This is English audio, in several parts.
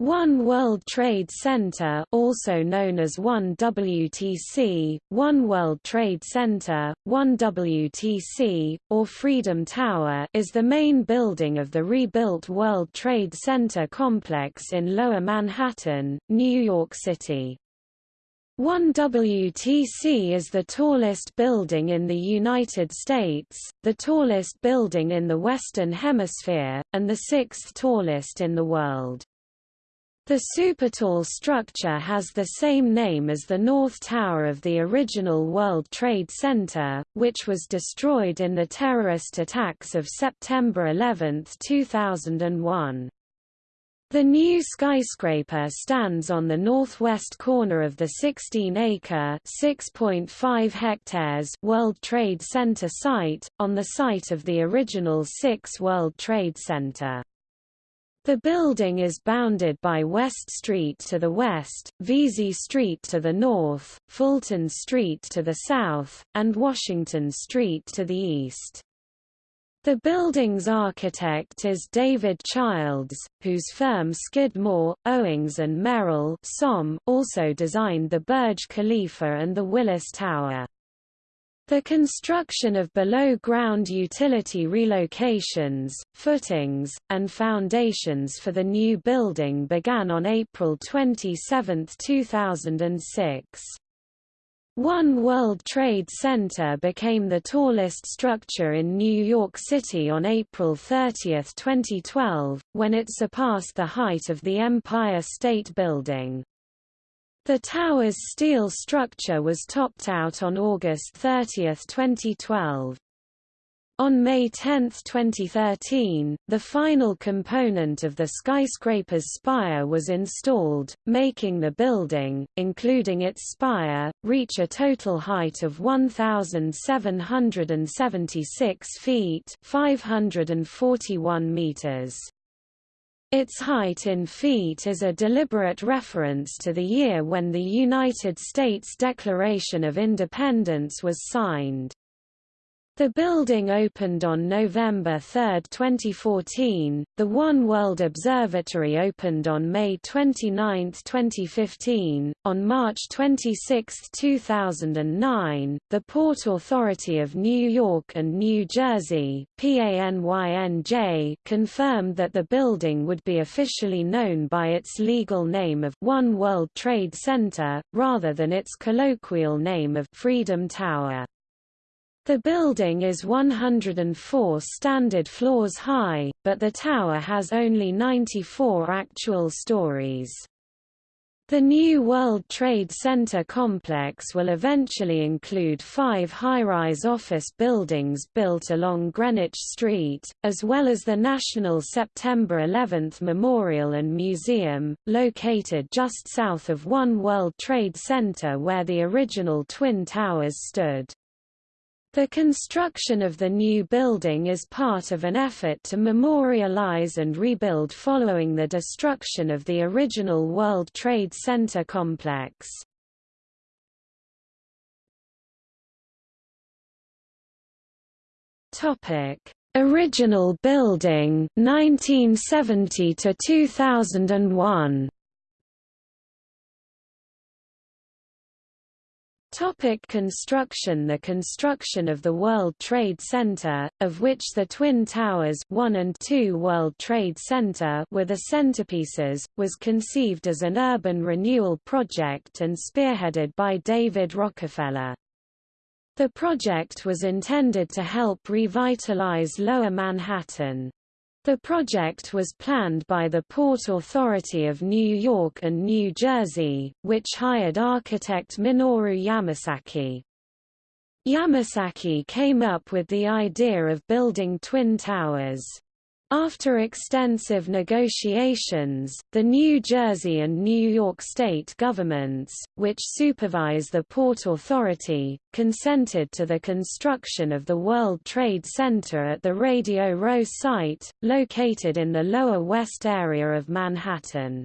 One World Trade Center also known as One WTC, One World Trade Center, One WTC, or Freedom Tower is the main building of the rebuilt World Trade Center complex in Lower Manhattan, New York City. One WTC is the tallest building in the United States, the tallest building in the Western Hemisphere, and the sixth tallest in the world. The supertall structure has the same name as the North Tower of the original World Trade Center, which was destroyed in the terrorist attacks of September 11, 2001. The new skyscraper stands on the northwest corner of the 16-acre (6.5 hectares) World Trade Center site, on the site of the original 6 World Trade Center. The building is bounded by West Street to the west, Vesey Street to the north, Fulton Street to the south, and Washington Street to the east. The building's architect is David Childs, whose firm Skidmore, Owings and Merrill also designed the Burj Khalifa and the Willis Tower. The construction of below-ground utility relocations, footings, and foundations for the new building began on April 27, 2006. One World Trade Center became the tallest structure in New York City on April 30, 2012, when it surpassed the height of the Empire State Building. The tower's steel structure was topped out on August 30, 2012. On May 10, 2013, the final component of the skyscraper's spire was installed, making the building, including its spire, reach a total height of 1,776 feet 541 meters. Its height in feet is a deliberate reference to the year when the United States Declaration of Independence was signed. The building opened on November 3, 2014. The One World Observatory opened on May 29, 2015. On March 26, 2009, the Port Authority of New York and New Jersey (PANYNJ) confirmed that the building would be officially known by its legal name of One World Trade Center rather than its colloquial name of Freedom Tower. The building is 104 standard floors high, but the tower has only 94 actual stories. The new World Trade Center complex will eventually include five high-rise office buildings built along Greenwich Street, as well as the National September 11 Memorial and Museum, located just south of One World Trade Center where the original Twin Towers stood. The construction of the new building is part of an effort to memorialize and rebuild following the destruction of the original World Trade Center complex. Topic: Original building 1970 to 2001. Topic construction The construction of the World Trade Center, of which the Twin Towers 1 and 2 World Trade Center were the centerpieces, was conceived as an urban renewal project and spearheaded by David Rockefeller. The project was intended to help revitalize Lower Manhattan. The project was planned by the Port Authority of New York and New Jersey, which hired architect Minoru Yamasaki. Yamasaki came up with the idea of building twin towers. After extensive negotiations, the New Jersey and New York state governments, which supervise the Port Authority, consented to the construction of the World Trade Center at the Radio Row site, located in the Lower West area of Manhattan.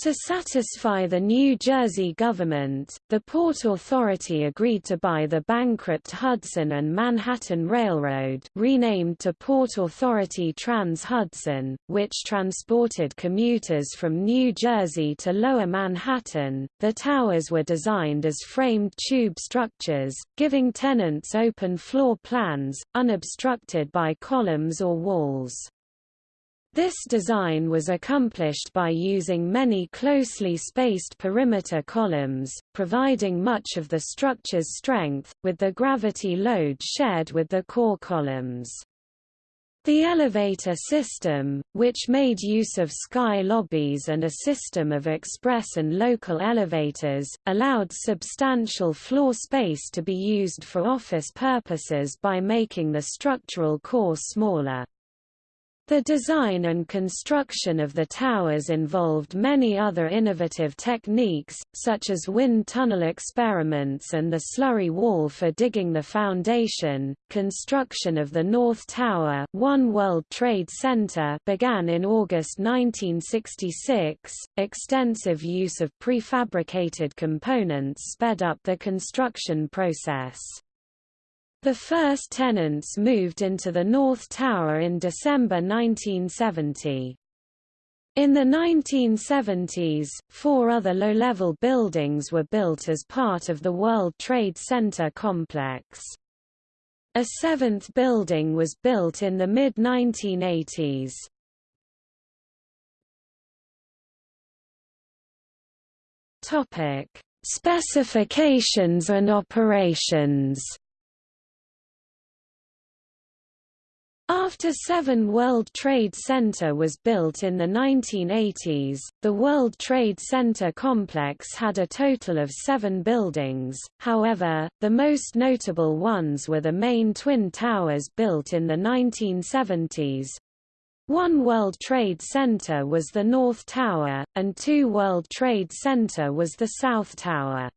To satisfy the New Jersey government, the Port Authority agreed to buy the bankrupt Hudson and Manhattan Railroad renamed to Port Authority Trans-Hudson, which transported commuters from New Jersey to Lower Manhattan. The towers were designed as framed tube structures, giving tenants open floor plans, unobstructed by columns or walls. This design was accomplished by using many closely spaced perimeter columns, providing much of the structure's strength, with the gravity load shared with the core columns. The elevator system, which made use of sky lobbies and a system of express and local elevators, allowed substantial floor space to be used for office purposes by making the structural core smaller. The design and construction of the towers involved many other innovative techniques, such as wind tunnel experiments and the slurry wall for digging the foundation. Construction of the North Tower, One World Trade Center, began in August 1966. Extensive use of prefabricated components sped up the construction process. The first tenants moved into the North Tower in December 1970. In the 1970s, four other low-level buildings were built as part of the World Trade Center complex. A seventh building was built in the mid-1980s. Specifications and operations After Seven World Trade Center was built in the 1980s, the World Trade Center complex had a total of seven buildings, however, the most notable ones were the main twin towers built in the 1970s. One World Trade Center was the North Tower, and Two World Trade Center was the South Tower.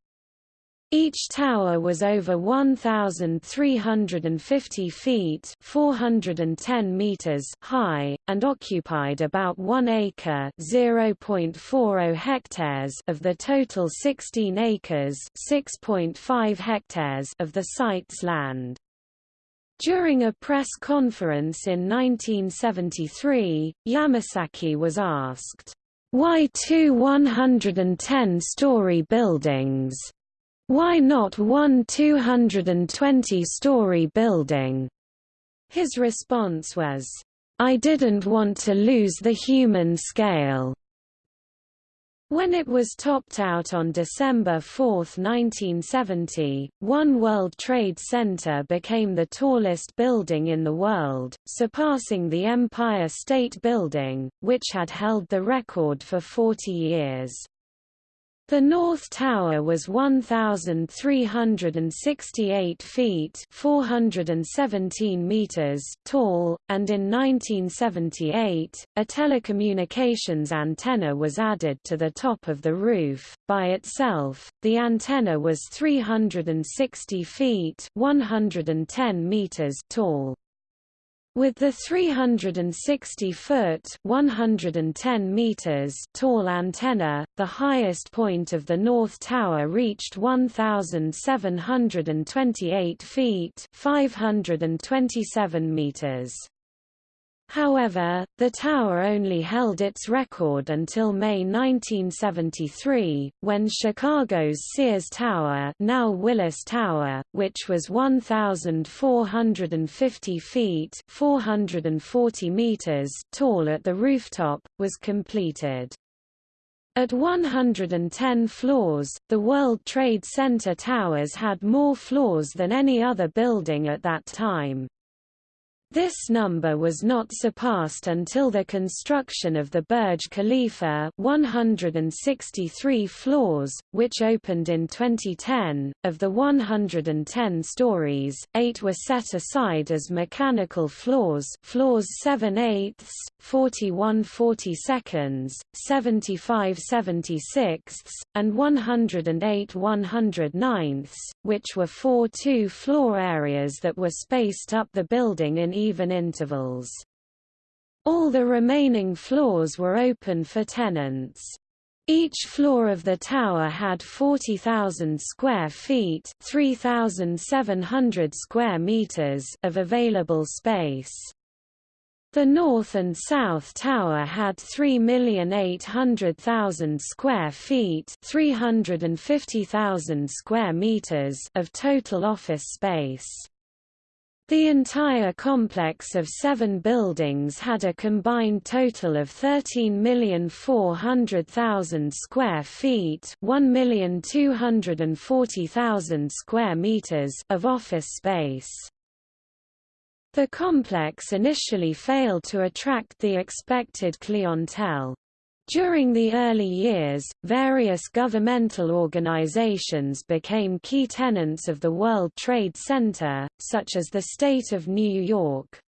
Each tower was over 1,350 feet 410 meters high, and occupied about 1 acre 0.40 hectares of the total 16 acres 6.5 hectares of the site's land. During a press conference in 1973, Yamasaki was asked, "'Why two 110-story buildings?' Why not one 220-story building? His response was, I didn't want to lose the human scale. When it was topped out on December 4, 1970, One World Trade Center became the tallest building in the world, surpassing the Empire State Building, which had held the record for 40 years. The North Tower was 1,368 feet 417 meters tall, and in 1978, a telecommunications antenna was added to the top of the roof. By itself, the antenna was 360 feet 110 meters tall. With the 360-foot (110 meters) tall antenna, the highest point of the North Tower reached 1,728 feet (527 meters). However, the tower only held its record until May 1973, when Chicago's Sears Tower now Willis Tower, which was 1,450 feet 440 meters tall at the rooftop, was completed. At 110 floors, the World Trade Center towers had more floors than any other building at that time. This number was not surpassed until the construction of the Burj Khalifa 163 floors, which opened in 2010. Of the 110 stories, 8 were set aside as mechanical floors floors 7 eighths, 41 42nds, 75 76ths, and 108 109ths, which were four two-floor areas that were spaced up the building in even intervals. All the remaining floors were open for tenants. Each floor of the tower had 40,000 square feet, 3,700 square meters of available space. The north and south tower had 3,800,000 square feet, 350,000 square meters of total office space. The entire complex of seven buildings had a combined total of 13,400,000 square feet 1,240,000 square meters of office space. The complex initially failed to attract the expected clientele. During the early years, various governmental organizations became key tenants of the World Trade Center, such as the State of New York.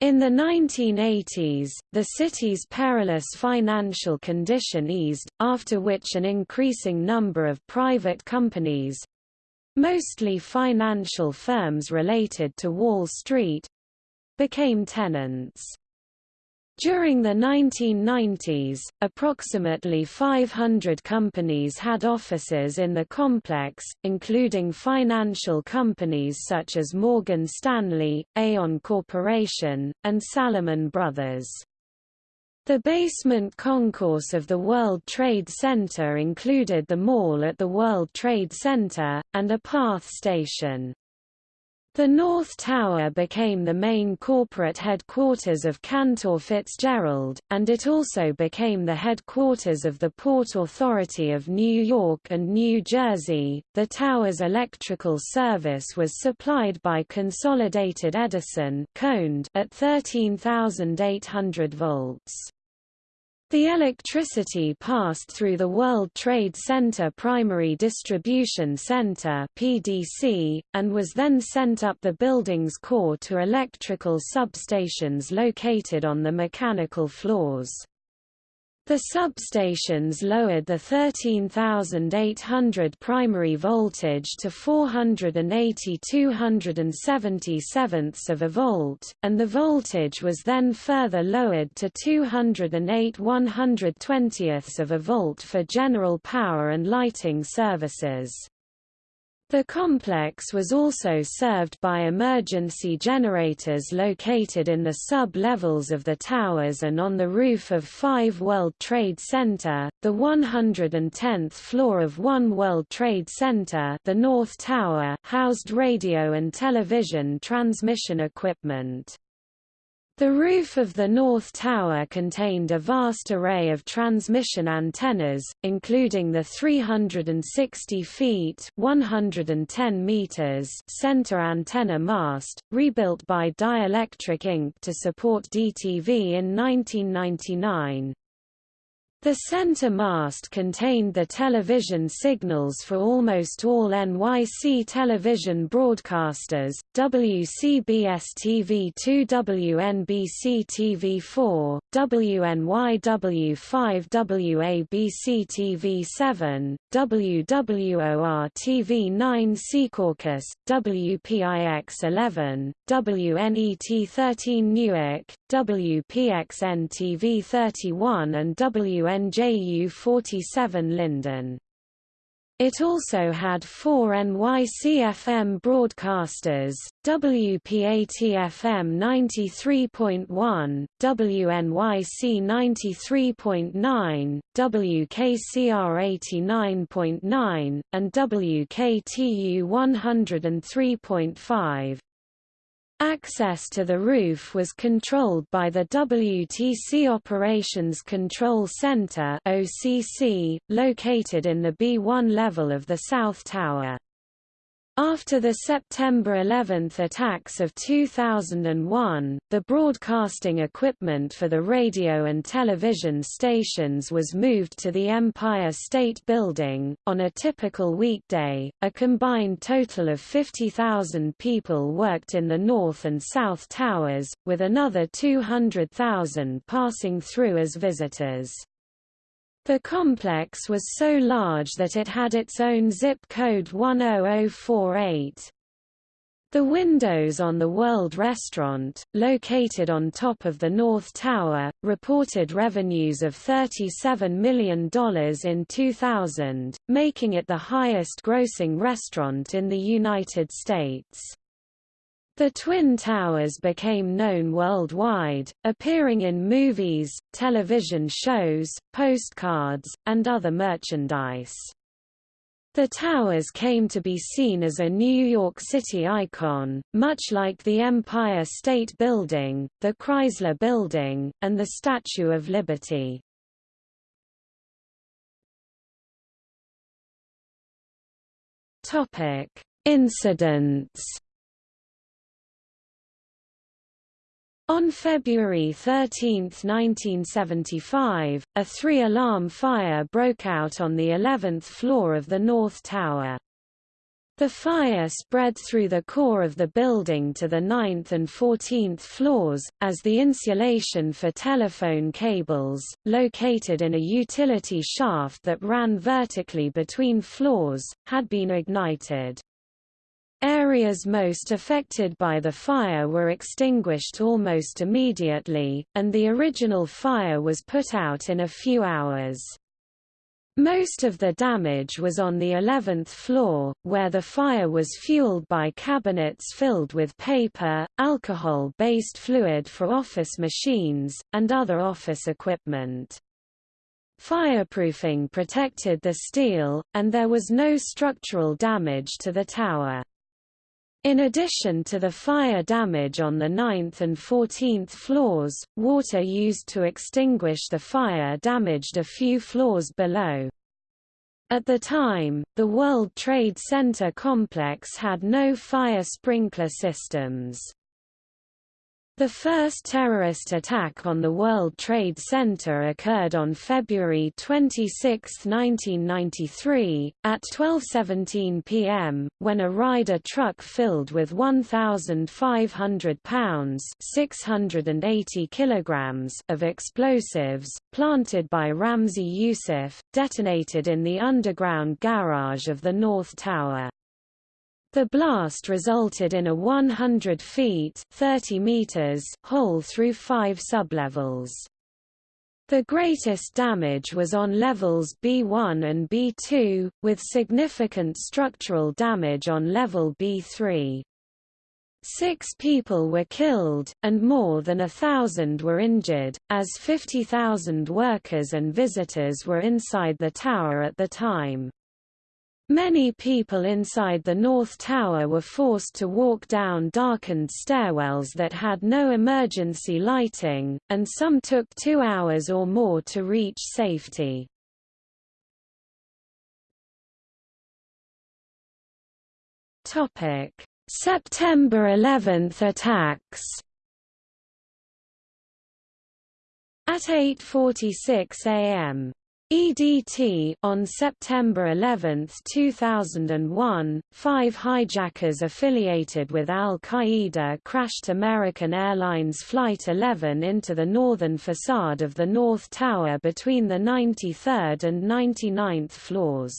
In the 1980s, the city's perilous financial condition eased, after which an increasing number of private companies—mostly financial firms related to Wall Street—became tenants. During the 1990s, approximately 500 companies had offices in the complex, including financial companies such as Morgan Stanley, Aon Corporation, and Salomon Brothers. The basement concourse of the World Trade Center included the mall at the World Trade Center, and a PATH station. The North Tower became the main corporate headquarters of Cantor Fitzgerald, and it also became the headquarters of the Port Authority of New York and New Jersey. The tower's electrical service was supplied by Consolidated Edison at 13,800 volts. The electricity passed through the World Trade Center Primary Distribution Center (PDC) and was then sent up the building's core to electrical substations located on the mechanical floors. The substations lowered the 13,800 primary voltage to 480 277ths of a volt, and the voltage was then further lowered to 208 120ths of a volt for general power and lighting services. The complex was also served by emergency generators located in the sub-levels of the towers and on the roof of 5 World Trade Center, the 110th floor of One World Trade Center the North Tower housed radio and television transmission equipment. The roof of the North Tower contained a vast array of transmission antennas, including the 360 feet 110 meters center antenna mast, rebuilt by Dielectric Inc. to support DTV in 1999. The center mast contained the television signals for almost all NYC television broadcasters, WCBS-TV2 WNBC-TV4, WNYW5 WABC-TV7, WWOR-TV9 Secaucus, WPIX-11, WNET-13 Newark, WPXN-TV31 and WNJU-47 Linden. It also had four NYC-FM broadcasters, WPAT-FM 93.1, WNYC 93.9, WKCR 89.9, and WKTU 103.5. Access to the roof was controlled by the WTC Operations Control Center (OCC), located in the B1 level of the South Tower. After the September 11 attacks of 2001, the broadcasting equipment for the radio and television stations was moved to the Empire State Building. On a typical weekday, a combined total of 50,000 people worked in the North and South Towers, with another 200,000 passing through as visitors. The complex was so large that it had its own zip code 10048. The windows on the World Restaurant, located on top of the North Tower, reported revenues of $37 million in 2000, making it the highest-grossing restaurant in the United States. The Twin Towers became known worldwide, appearing in movies, television shows, postcards, and other merchandise. The towers came to be seen as a New York City icon, much like the Empire State Building, the Chrysler Building, and the Statue of Liberty. Incidents On February 13, 1975, a three-alarm fire broke out on the 11th floor of the North Tower. The fire spread through the core of the building to the 9th and 14th floors, as the insulation for telephone cables, located in a utility shaft that ran vertically between floors, had been ignited. Areas most affected by the fire were extinguished almost immediately, and the original fire was put out in a few hours. Most of the damage was on the 11th floor, where the fire was fueled by cabinets filled with paper, alcohol-based fluid for office machines, and other office equipment. Fireproofing protected the steel, and there was no structural damage to the tower. In addition to the fire damage on the 9th and 14th floors, water used to extinguish the fire damaged a few floors below. At the time, the World Trade Center complex had no fire sprinkler systems. The first terrorist attack on the World Trade Center occurred on February 26, 1993, at 12.17 p.m., when a Ryder truck filled with 1,500 pounds 680 kilograms of explosives, planted by Ramzi Youssef, detonated in the underground garage of the North Tower. The blast resulted in a 100 feet 30 meters hole through five sublevels. The greatest damage was on levels B1 and B2, with significant structural damage on level B3. Six people were killed, and more than a thousand were injured, as 50,000 workers and visitors were inside the tower at the time. Many people inside the North Tower were forced to walk down darkened stairwells that had no emergency lighting, and some took two hours or more to reach safety. September 11 attacks At 8.46 am, EDT on September 11, 2001, five hijackers affiliated with al-Qaeda crashed American Airlines Flight 11 into the northern facade of the North Tower between the 93rd and 99th floors.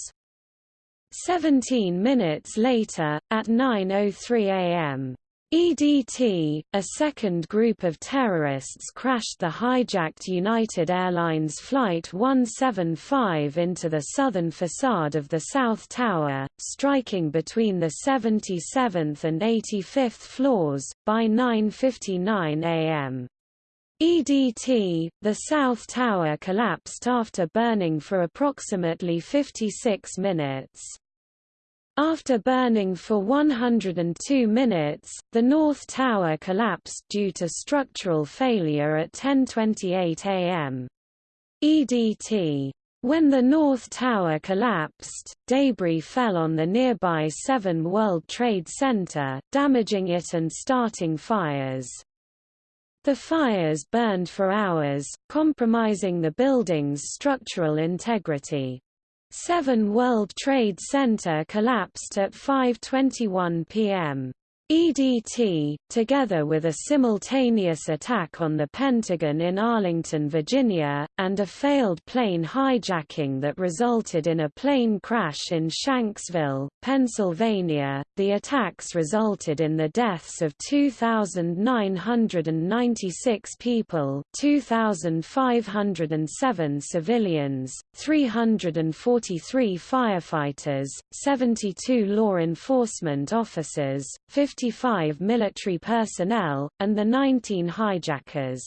Seventeen minutes later, at 9.03 am, EDT, a second group of terrorists crashed the hijacked United Airlines Flight 175 into the southern facade of the South Tower, striking between the 77th and 85th floors, by 9.59 am. EDT, the South Tower collapsed after burning for approximately 56 minutes. After burning for 102 minutes, the North Tower collapsed due to structural failure at 10.28 am. EDT. When the North Tower collapsed, debris fell on the nearby 7 World Trade Center, damaging it and starting fires. The fires burned for hours, compromising the building's structural integrity. 7 World Trade Center collapsed at 5.21 p.m. EDT, together with a simultaneous attack on the Pentagon in Arlington, Virginia, and a failed plane hijacking that resulted in a plane crash in Shanksville, Pennsylvania. The attacks resulted in the deaths of 2,996 people, 2,507 civilians, 343 firefighters, 72 law enforcement officers, 50 55 military personnel, and the 19 hijackers.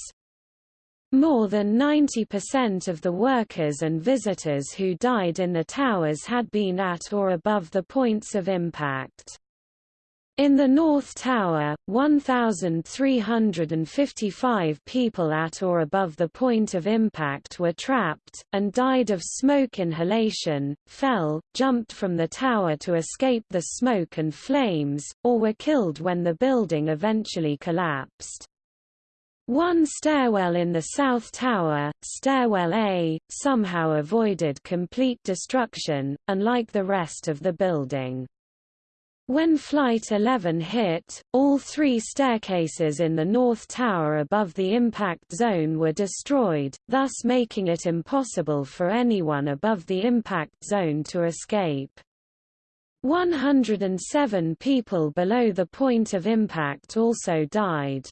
More than 90% of the workers and visitors who died in the towers had been at or above the points of impact. In the North Tower, 1,355 people at or above the point of impact were trapped, and died of smoke inhalation, fell, jumped from the tower to escape the smoke and flames, or were killed when the building eventually collapsed. One stairwell in the South Tower, Stairwell A, somehow avoided complete destruction, unlike the rest of the building. When Flight 11 hit, all three staircases in the North Tower above the impact zone were destroyed, thus making it impossible for anyone above the impact zone to escape. 107 people below the point of impact also died.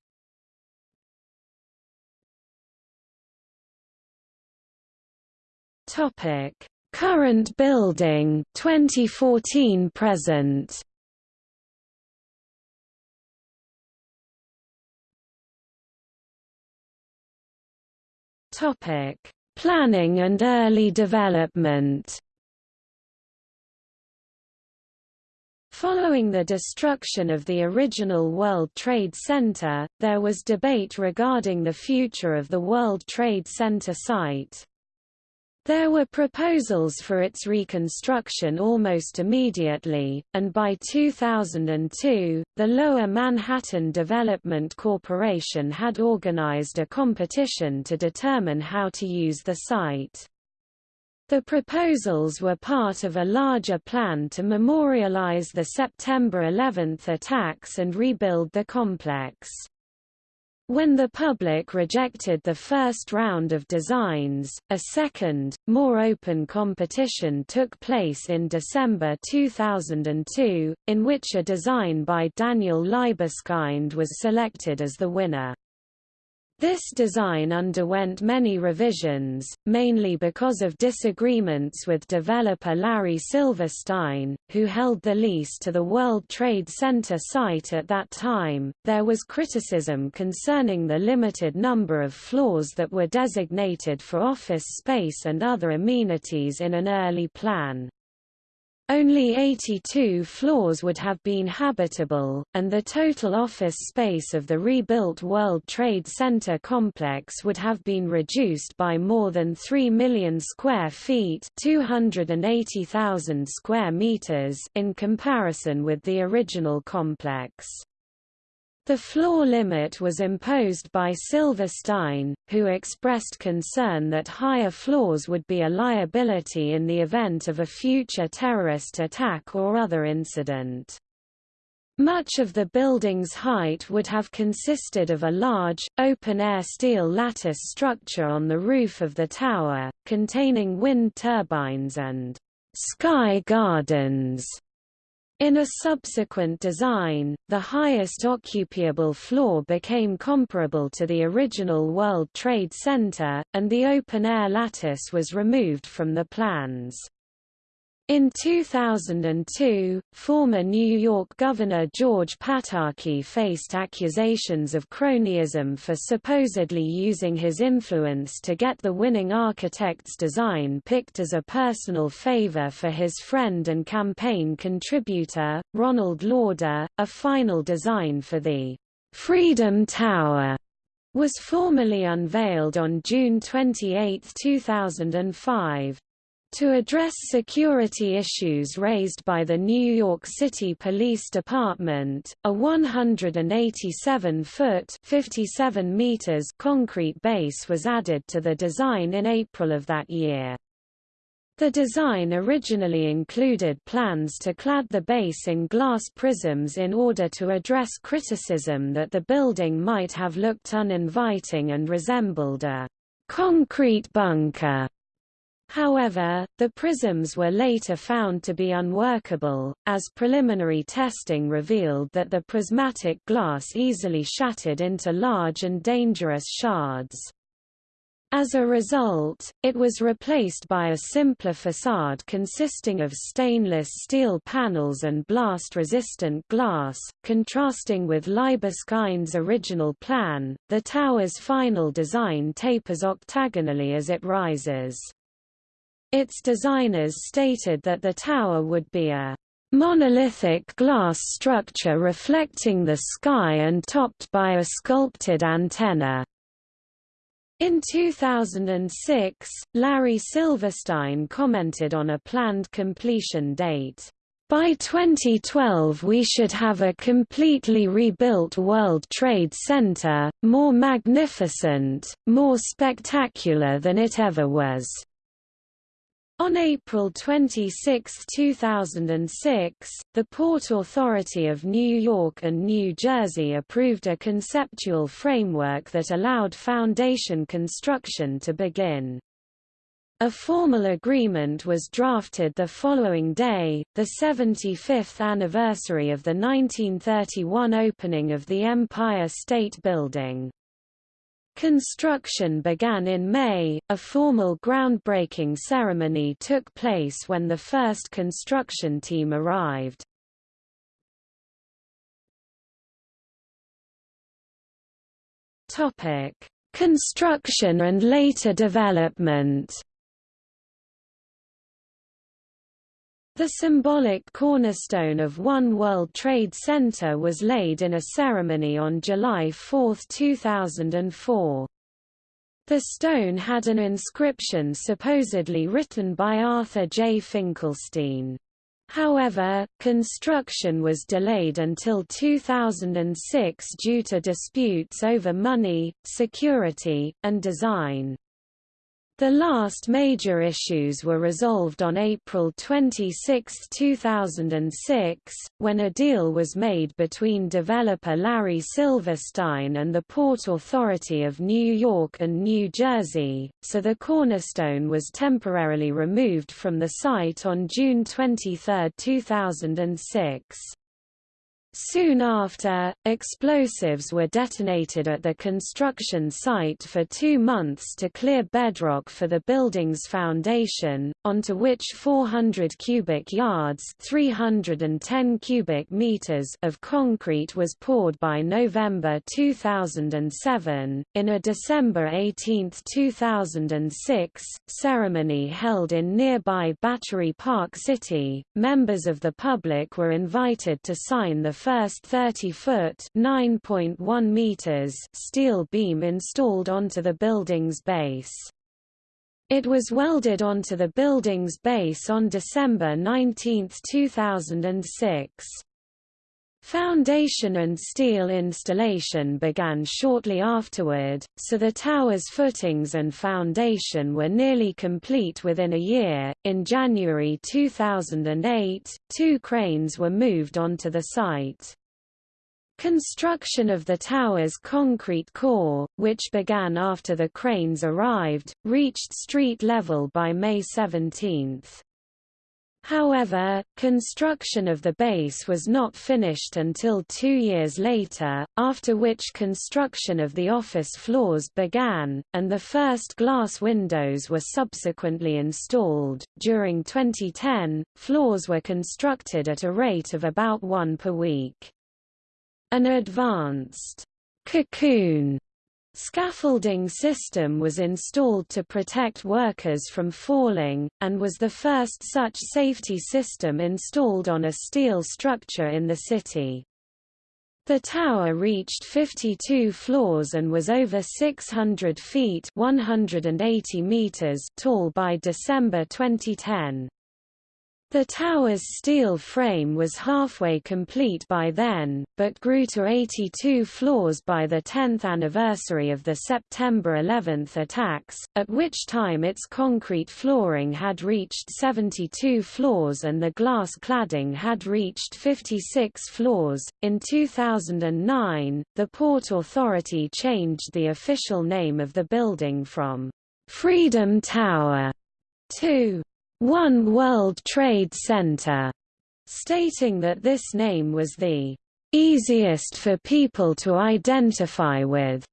Current building 2014 present Topic: Planning and early development. Following the destruction of the original World Trade Center, there was debate regarding the future of the World Trade Center site. There were proposals for its reconstruction almost immediately, and by 2002, the Lower Manhattan Development Corporation had organized a competition to determine how to use the site. The proposals were part of a larger plan to memorialize the September 11 attacks and rebuild the complex. When the public rejected the first round of designs, a second, more open competition took place in December 2002, in which a design by Daniel Libeskind was selected as the winner. This design underwent many revisions, mainly because of disagreements with developer Larry Silverstein, who held the lease to the World Trade Center site at that time. There was criticism concerning the limited number of floors that were designated for office space and other amenities in an early plan. Only 82 floors would have been habitable, and the total office space of the rebuilt World Trade Center complex would have been reduced by more than 3 million square feet 280,000 square meters in comparison with the original complex. The floor limit was imposed by Silverstein, who expressed concern that higher floors would be a liability in the event of a future terrorist attack or other incident. Much of the building's height would have consisted of a large, open-air steel lattice structure on the roof of the tower, containing wind turbines and sky gardens in a subsequent design, the highest occupiable floor became comparable to the original World Trade Center, and the open-air lattice was removed from the plans. In 2002, former New York Governor George Pataki faced accusations of cronyism for supposedly using his influence to get the winning architect's design picked as a personal favor for his friend and campaign contributor, Ronald Lauder. A final design for the Freedom Tower was formally unveiled on June 28, 2005. To address security issues raised by the New York City Police Department, a 187-foot (57 meters) concrete base was added to the design in April of that year. The design originally included plans to clad the base in glass prisms in order to address criticism that the building might have looked uninviting and resembled a concrete bunker. However, the prisms were later found to be unworkable, as preliminary testing revealed that the prismatic glass easily shattered into large and dangerous shards. As a result, it was replaced by a simpler facade consisting of stainless steel panels and blast-resistant glass, contrasting with Libeskind's original plan. The tower's final design tapers octagonally as it rises. Its designers stated that the tower would be a monolithic glass structure reflecting the sky and topped by a sculpted antenna. In 2006, Larry Silverstein commented on a planned completion date. By 2012 we should have a completely rebuilt World Trade Center, more magnificent, more spectacular than it ever was. On April 26, 2006, the Port Authority of New York and New Jersey approved a conceptual framework that allowed foundation construction to begin. A formal agreement was drafted the following day, the 75th anniversary of the 1931 opening of the Empire State Building. Construction began in May, a formal groundbreaking ceremony took place when the first construction team arrived. Topic: Construction and later development The symbolic cornerstone of One World Trade Center was laid in a ceremony on July 4, 2004. The stone had an inscription supposedly written by Arthur J. Finkelstein. However, construction was delayed until 2006 due to disputes over money, security, and design. The last major issues were resolved on April 26, 2006, when a deal was made between developer Larry Silverstein and the Port Authority of New York and New Jersey, so the cornerstone was temporarily removed from the site on June 23, 2006. Soon after, explosives were detonated at the construction site for two months to clear bedrock for the building's foundation, onto which 400 cubic yards 310 cubic meters of concrete was poured by November 2007. In a December 18, 2006, ceremony held in nearby Battery Park City, members of the public were invited to sign the first 30-foot (9.1 meters) steel beam installed onto the building's base. It was welded onto the building's base on December 19, 2006. Foundation and steel installation began shortly afterward, so the tower's footings and foundation were nearly complete within a year. In January 2008, two cranes were moved onto the site. Construction of the tower's concrete core, which began after the cranes arrived, reached street level by May 17. However, construction of the base was not finished until two years later, after which construction of the office floors began, and the first glass windows were subsequently installed. During 2010, floors were constructed at a rate of about one per week. An advanced cocoon Scaffolding system was installed to protect workers from falling, and was the first such safety system installed on a steel structure in the city. The tower reached 52 floors and was over 600 feet 180 meters tall by December 2010. The tower's steel frame was halfway complete by then, but grew to 82 floors by the 10th anniversary of the September 11 attacks, at which time its concrete flooring had reached 72 floors and the glass cladding had reached 56 floors. In 2009, the Port Authority changed the official name of the building from Freedom Tower to one World Trade Center, stating that this name was the easiest for people to identify with.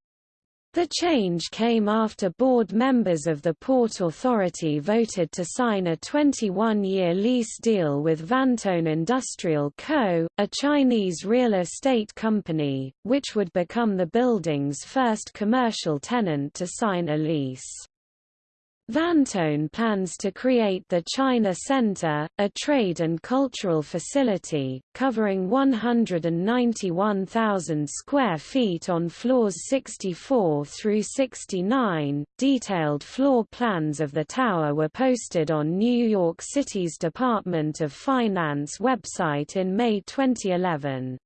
The change came after board members of the Port Authority voted to sign a 21-year lease deal with Vantone Industrial Co., a Chinese real estate company, which would become the building's first commercial tenant to sign a lease. Vantone plans to create the China Center, a trade and cultural facility, covering 191,000 square feet on floors 64 through 69. Detailed floor plans of the tower were posted on New York City's Department of Finance website in May 2011.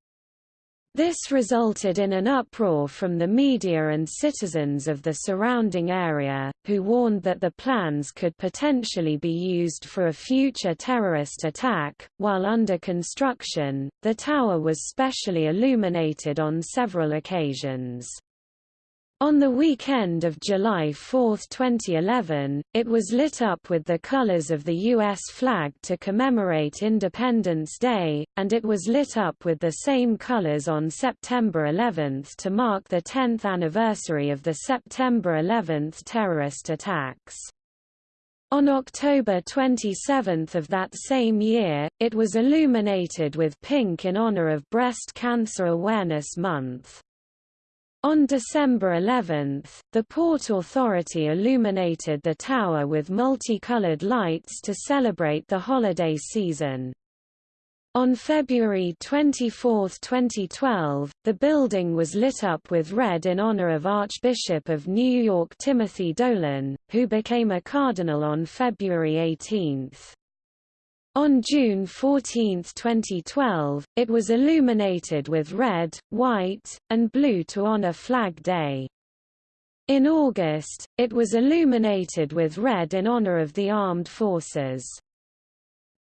This resulted in an uproar from the media and citizens of the surrounding area, who warned that the plans could potentially be used for a future terrorist attack. While under construction, the tower was specially illuminated on several occasions. On the weekend of July 4, 2011, it was lit up with the colors of the U.S. flag to commemorate Independence Day, and it was lit up with the same colors on September 11 to mark the 10th anniversary of the September 11 terrorist attacks. On October 27 of that same year, it was illuminated with pink in honor of Breast Cancer Awareness Month. On December 11, the Port Authority illuminated the tower with multicolored lights to celebrate the holiday season. On February 24, 2012, the building was lit up with red in honor of Archbishop of New York Timothy Dolan, who became a cardinal on February 18. On June 14, 2012, it was illuminated with red, white, and blue to honor Flag Day. In August, it was illuminated with red in honor of the armed forces.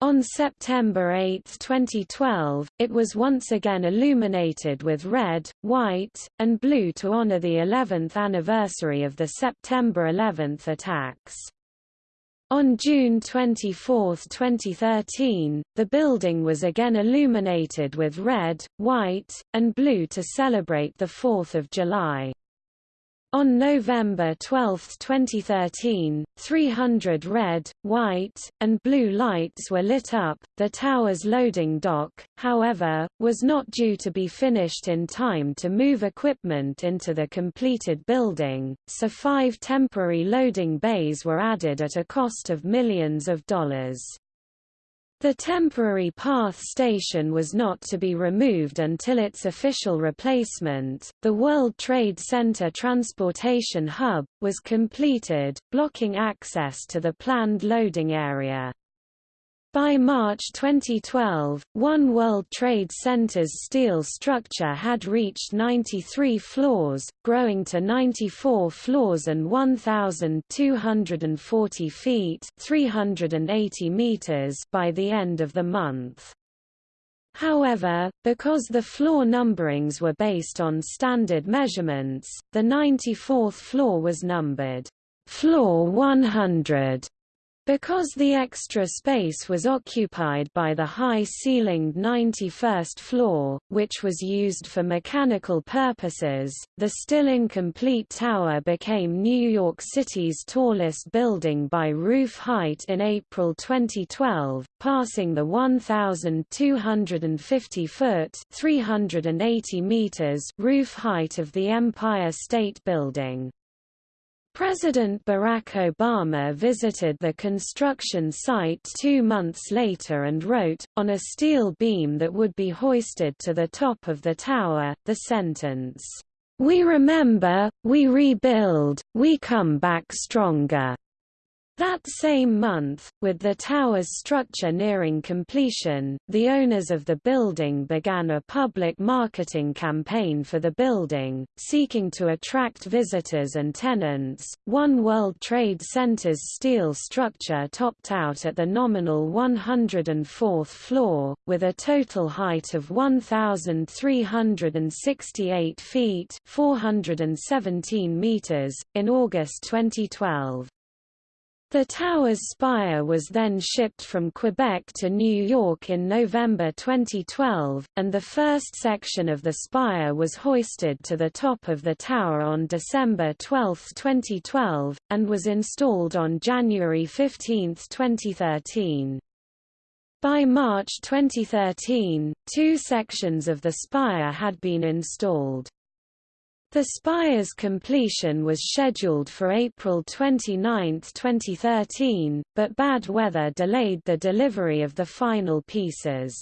On September 8, 2012, it was once again illuminated with red, white, and blue to honor the 11th anniversary of the September 11 attacks. On June 24, 2013, the building was again illuminated with red, white, and blue to celebrate the 4th of July. On November 12, 2013, 300 red, white, and blue lights were lit up. The tower's loading dock, however, was not due to be finished in time to move equipment into the completed building, so five temporary loading bays were added at a cost of millions of dollars. The temporary PATH station was not to be removed until its official replacement, the World Trade Center Transportation Hub, was completed, blocking access to the planned loading area. By March 2012, One World Trade Center's steel structure had reached 93 floors, growing to 94 floors and 1,240 feet 380 meters by the end of the month. However, because the floor numberings were based on standard measurements, the 94th floor was numbered Floor 100 because the extra space was occupied by the high-ceilinged 91st floor, which was used for mechanical purposes, the still incomplete tower became New York City's tallest building by roof height in April 2012, passing the 1,250-foot (380 meters) roof height of the Empire State Building. President Barack Obama visited the construction site two months later and wrote, on a steel beam that would be hoisted to the top of the tower, the sentence, "'We remember, we rebuild, we come back stronger'". That same month, with the tower's structure nearing completion, the owners of the building began a public marketing campaign for the building, seeking to attract visitors and tenants. One World Trade Center's steel structure topped out at the nominal 104th floor, with a total height of 1,368 feet (417 meters) in August 2012. The tower's spire was then shipped from Quebec to New York in November 2012, and the first section of the spire was hoisted to the top of the tower on December 12, 2012, and was installed on January 15, 2013. By March 2013, two sections of the spire had been installed. The spire's completion was scheduled for April 29, 2013, but bad weather delayed the delivery of the final pieces.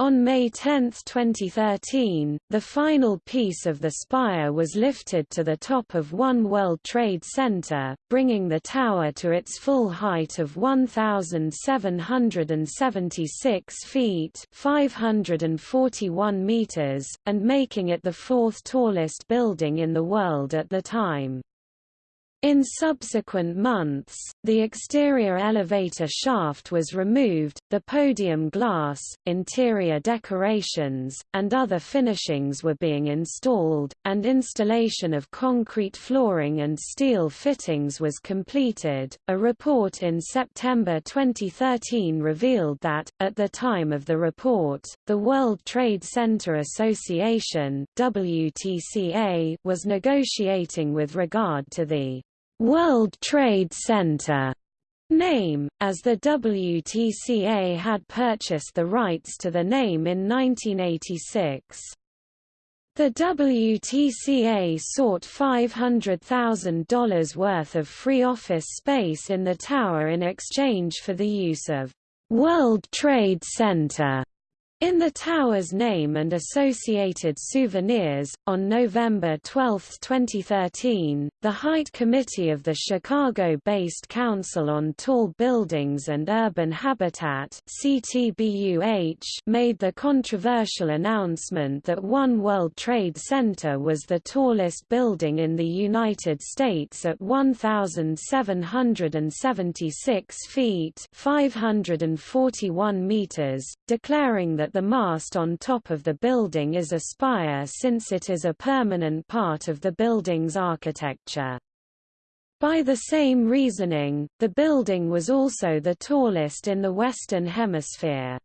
On May 10, 2013, the final piece of the spire was lifted to the top of One World Trade Center, bringing the tower to its full height of 1,776 feet 541 meters, and making it the fourth tallest building in the world at the time. In subsequent months, the exterior elevator shaft was removed, the podium glass, interior decorations, and other finishings were being installed, and installation of concrete flooring and steel fittings was completed. A report in September 2013 revealed that, at the time of the report, the World Trade Center Association (WTCA) was negotiating with regard to the World Trade Center name, as the WTCA had purchased the rights to the name in 1986. The WTCA sought $500,000 worth of free office space in the tower in exchange for the use of World Trade Center in the tower's name and associated souvenirs, on November 12, 2013, the Height Committee of the Chicago-based Council on Tall Buildings and Urban Habitat made the controversial announcement that One World Trade Center was the tallest building in the United States at 1,776 feet 541 meters, declaring that the mast on top of the building is a spire since it is a permanent part of the building's architecture. By the same reasoning, the building was also the tallest in the Western Hemisphere.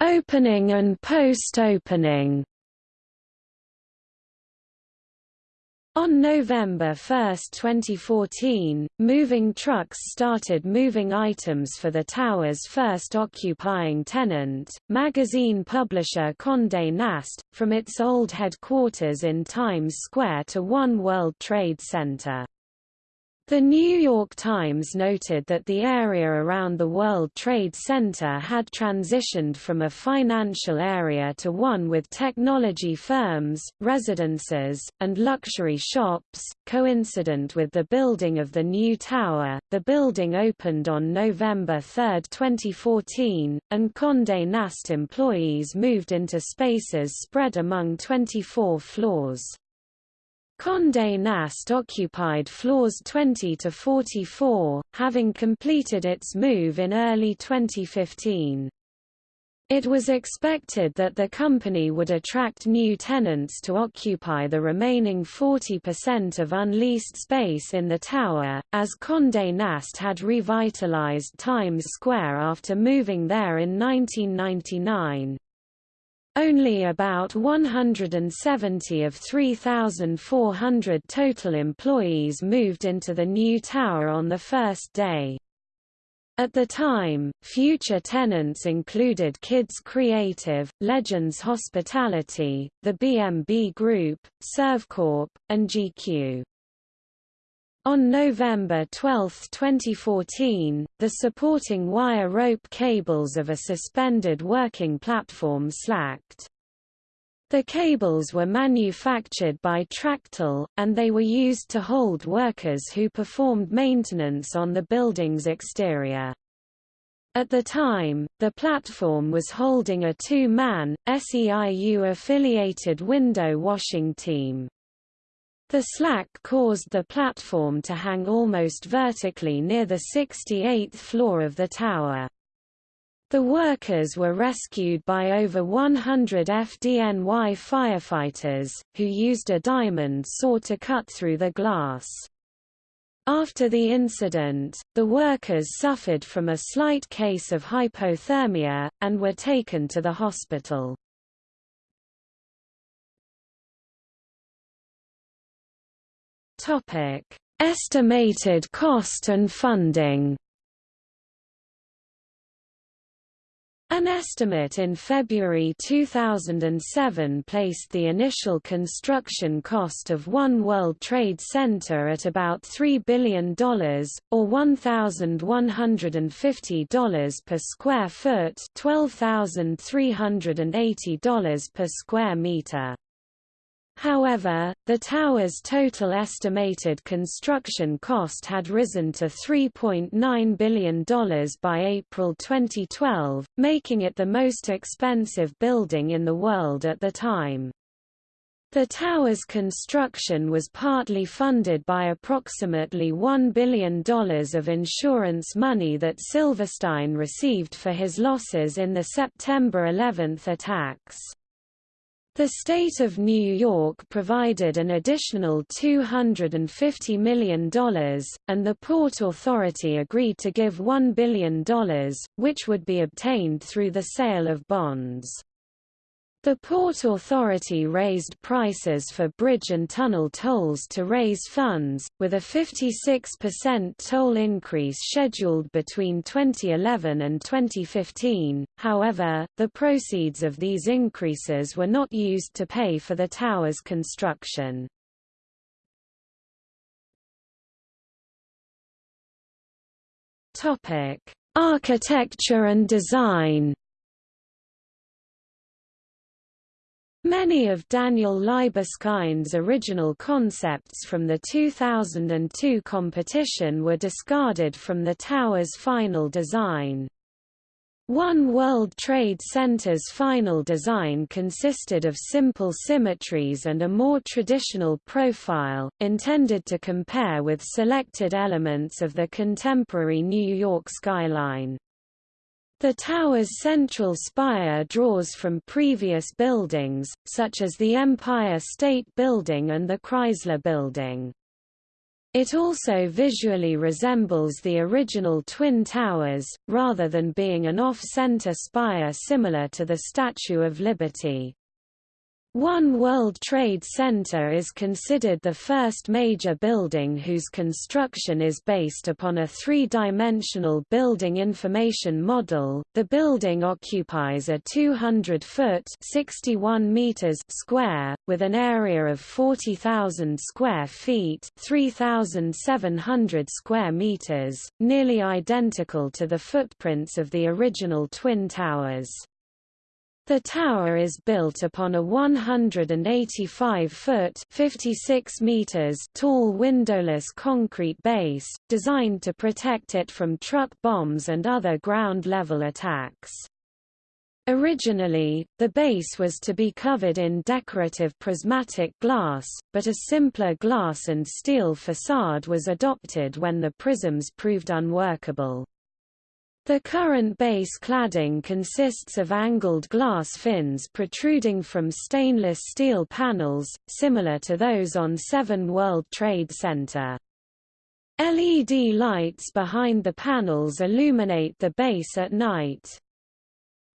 Opening and post-opening On November 1, 2014, moving trucks started moving items for the tower's first occupying tenant, magazine publisher Condé Nast, from its old headquarters in Times Square to One World Trade Center. The New York Times noted that the area around the World Trade Center had transitioned from a financial area to one with technology firms, residences, and luxury shops. Coincident with the building of the new tower, the building opened on November 3, 2014, and Condé Nast employees moved into spaces spread among 24 floors. Condé Nast occupied floors 20 to 44, having completed its move in early 2015. It was expected that the company would attract new tenants to occupy the remaining 40% of unleased space in the tower, as Condé Nast had revitalized Times Square after moving there in 1999. Only about 170 of 3,400 total employees moved into the new tower on the first day. At the time, future tenants included Kids Creative, Legends Hospitality, the B&B Group, Servcorp, and GQ. On November 12, 2014, the supporting wire rope cables of a suspended working platform slacked. The cables were manufactured by Tractel, and they were used to hold workers who performed maintenance on the building's exterior. At the time, the platform was holding a two-man, SEIU-affiliated window washing team. The slack caused the platform to hang almost vertically near the 68th floor of the tower. The workers were rescued by over 100 FDNY firefighters, who used a diamond saw to cut through the glass. After the incident, the workers suffered from a slight case of hypothermia, and were taken to the hospital. Estimated cost and funding An estimate in February 2007 placed the initial construction cost of One World Trade Center at about $3 billion, or $1,150 per square foot $12,380 per square meter. However, the tower's total estimated construction cost had risen to $3.9 billion by April 2012, making it the most expensive building in the world at the time. The tower's construction was partly funded by approximately $1 billion of insurance money that Silverstein received for his losses in the September 11 attacks. The state of New York provided an additional $250 million, and the Port Authority agreed to give $1 billion, which would be obtained through the sale of bonds. The Port Authority raised prices for bridge and tunnel tolls to raise funds, with a 56% toll increase scheduled between 2011 and 2015. However, the proceeds of these increases were not used to pay for the tower's construction. Topic: Architecture and design. Many of Daniel Libeskind's original concepts from the 2002 competition were discarded from the tower's final design. One World Trade Center's final design consisted of simple symmetries and a more traditional profile, intended to compare with selected elements of the contemporary New York skyline. The tower's central spire draws from previous buildings, such as the Empire State Building and the Chrysler Building. It also visually resembles the original Twin Towers, rather than being an off-center spire similar to the Statue of Liberty. One World Trade Center is considered the first major building whose construction is based upon a three-dimensional building information model. The building occupies a 200-foot (61 meters) square with an area of 40,000 square feet, 3,700 square meters, nearly identical to the footprints of the original twin towers. The tower is built upon a 185-foot (56 meters) tall windowless concrete base, designed to protect it from truck bombs and other ground-level attacks. Originally, the base was to be covered in decorative prismatic glass, but a simpler glass and steel facade was adopted when the prisms proved unworkable. The current base cladding consists of angled glass fins protruding from stainless steel panels, similar to those on 7 World Trade Center. LED lights behind the panels illuminate the base at night.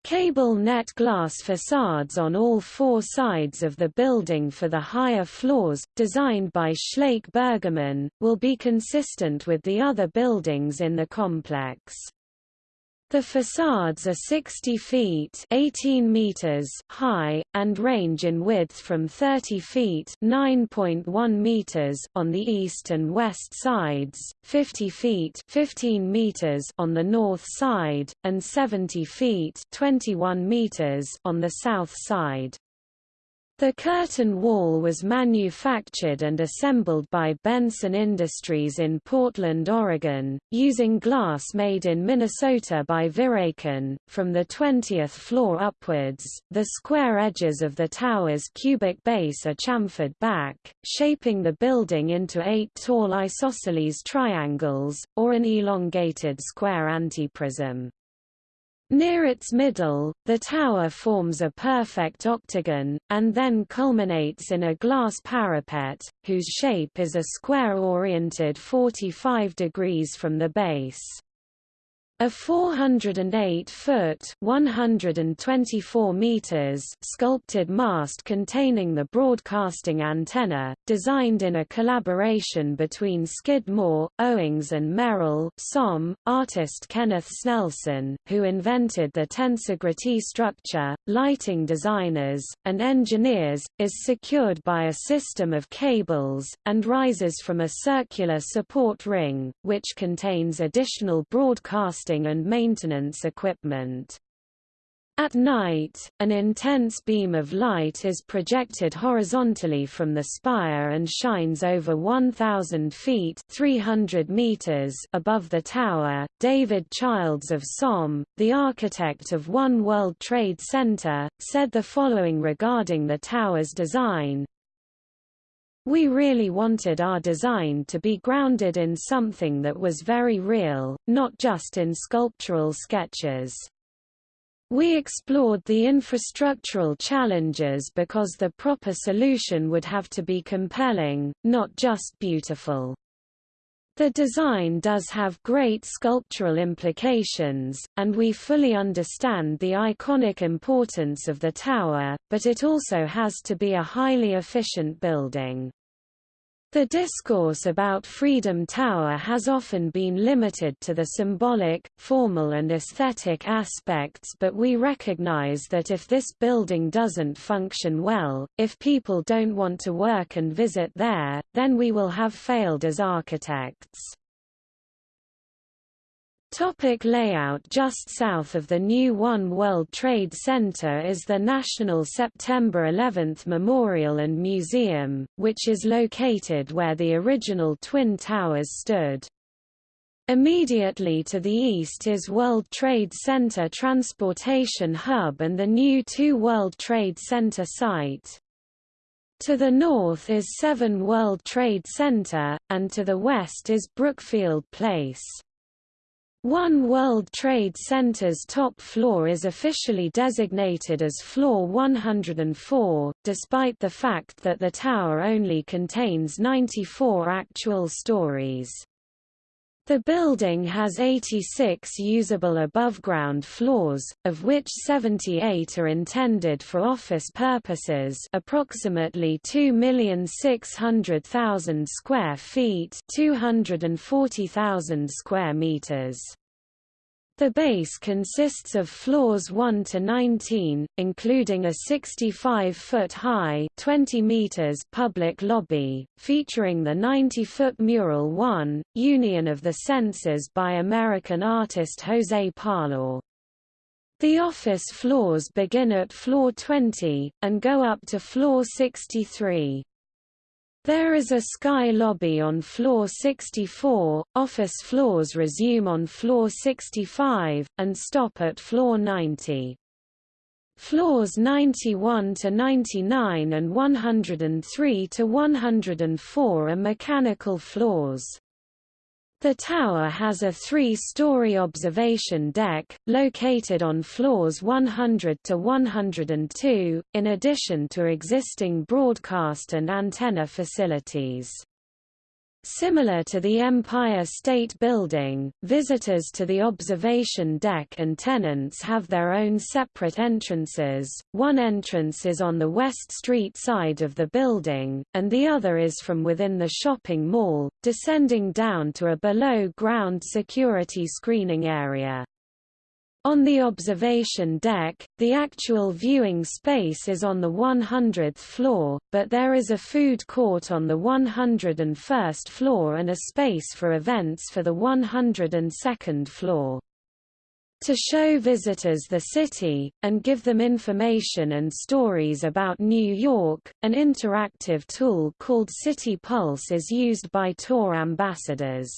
Cable net glass facades on all four sides of the building for the higher floors, designed by Schlaich Bergermann, will be consistent with the other buildings in the complex. The facades are 60 feet 18 meters high, and range in width from 30 feet 9.1 meters on the east and west sides, 50 feet 15 meters on the north side, and 70 feet 21 meters on the south side. The curtain wall was manufactured and assembled by Benson Industries in Portland, Oregon, using glass made in Minnesota by Viracon. From the 20th floor upwards, the square edges of the tower's cubic base are chamfered back, shaping the building into eight tall isosceles triangles, or an elongated square antiprism. Near its middle, the tower forms a perfect octagon, and then culminates in a glass parapet, whose shape is a square oriented 45 degrees from the base. A 408-foot (124 meters) sculpted mast containing the broadcasting antenna, designed in a collaboration between Skidmore, Owings and Merrill SOM, artist Kenneth Snelson, who invented the tensegrity structure, lighting designers, and engineers, is secured by a system of cables, and rises from a circular support ring, which contains additional broadcast and maintenance equipment. At night, an intense beam of light is projected horizontally from the spire and shines over 1,000 feet 300 meters above the tower. David Childs of SOM, the architect of One World Trade Center, said the following regarding the tower's design, we really wanted our design to be grounded in something that was very real, not just in sculptural sketches. We explored the infrastructural challenges because the proper solution would have to be compelling, not just beautiful. The design does have great sculptural implications, and we fully understand the iconic importance of the tower, but it also has to be a highly efficient building. The discourse about Freedom Tower has often been limited to the symbolic, formal and aesthetic aspects but we recognize that if this building doesn't function well, if people don't want to work and visit there, then we will have failed as architects. Topic layout Just south of the new One World Trade Center is the National September 11 Memorial and Museum, which is located where the original Twin Towers stood. Immediately to the east is World Trade Center Transportation Hub and the new Two World Trade Center site. To the north is Seven World Trade Center, and to the west is Brookfield Place. One World Trade Center's top floor is officially designated as Floor 104, despite the fact that the tower only contains 94 actual stories. The building has 86 usable above-ground floors, of which 78 are intended for office purposes approximately 2,600,000 square feet 240,000 square meters. The base consists of floors 1 to 19, including a 65-foot high 20 meters public lobby, featuring the 90-foot mural 1, Union of the Senses by American artist José Parlá. The office floors begin at floor 20, and go up to floor 63. There is a sky lobby on floor 64, office floors resume on floor 65, and stop at floor 90. Floors 91 to 99 and 103 to 104 are mechanical floors. The tower has a three-story observation deck, located on floors 100 to 102, in addition to existing broadcast and antenna facilities. Similar to the Empire State Building, visitors to the observation deck and tenants have their own separate entrances, one entrance is on the West Street side of the building, and the other is from within the shopping mall, descending down to a below-ground security screening area. On the observation deck, the actual viewing space is on the 100th floor, but there is a food court on the 101st floor and a space for events for the 102nd floor. to show visitors the city, and give them information and stories about New York. An interactive tool called City Pulse is used by tour ambassadors.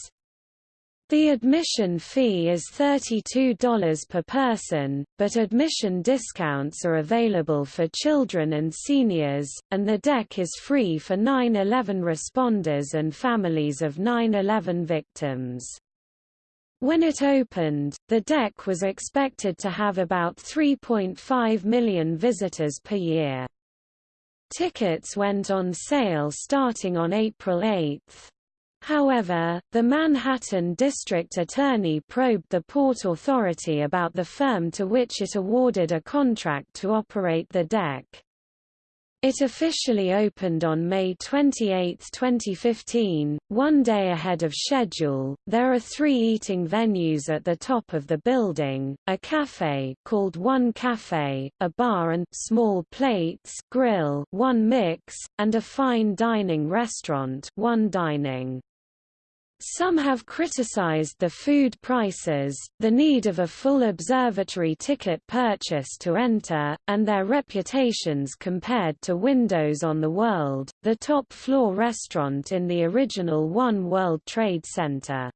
The admission fee is $32 per person, but admission discounts are available for children and seniors, and the deck is free for 9-11 responders and families of 9-11 victims. When it opened, the deck was expected to have about 3.5 million visitors per year. Tickets went on sale starting on April 8. However, the Manhattan District Attorney probed the Port Authority about the firm to which it awarded a contract to operate the deck. It officially opened on May 28, 2015, one day ahead of schedule. There are three eating venues at the top of the building: a cafe called One Cafe, a bar and small plates grill, One Mix, and a fine dining restaurant, One Dining. Some have criticized the food prices, the need of a full observatory ticket purchase to enter, and their reputations compared to Windows on the World, the top-floor restaurant in the original One World Trade Center.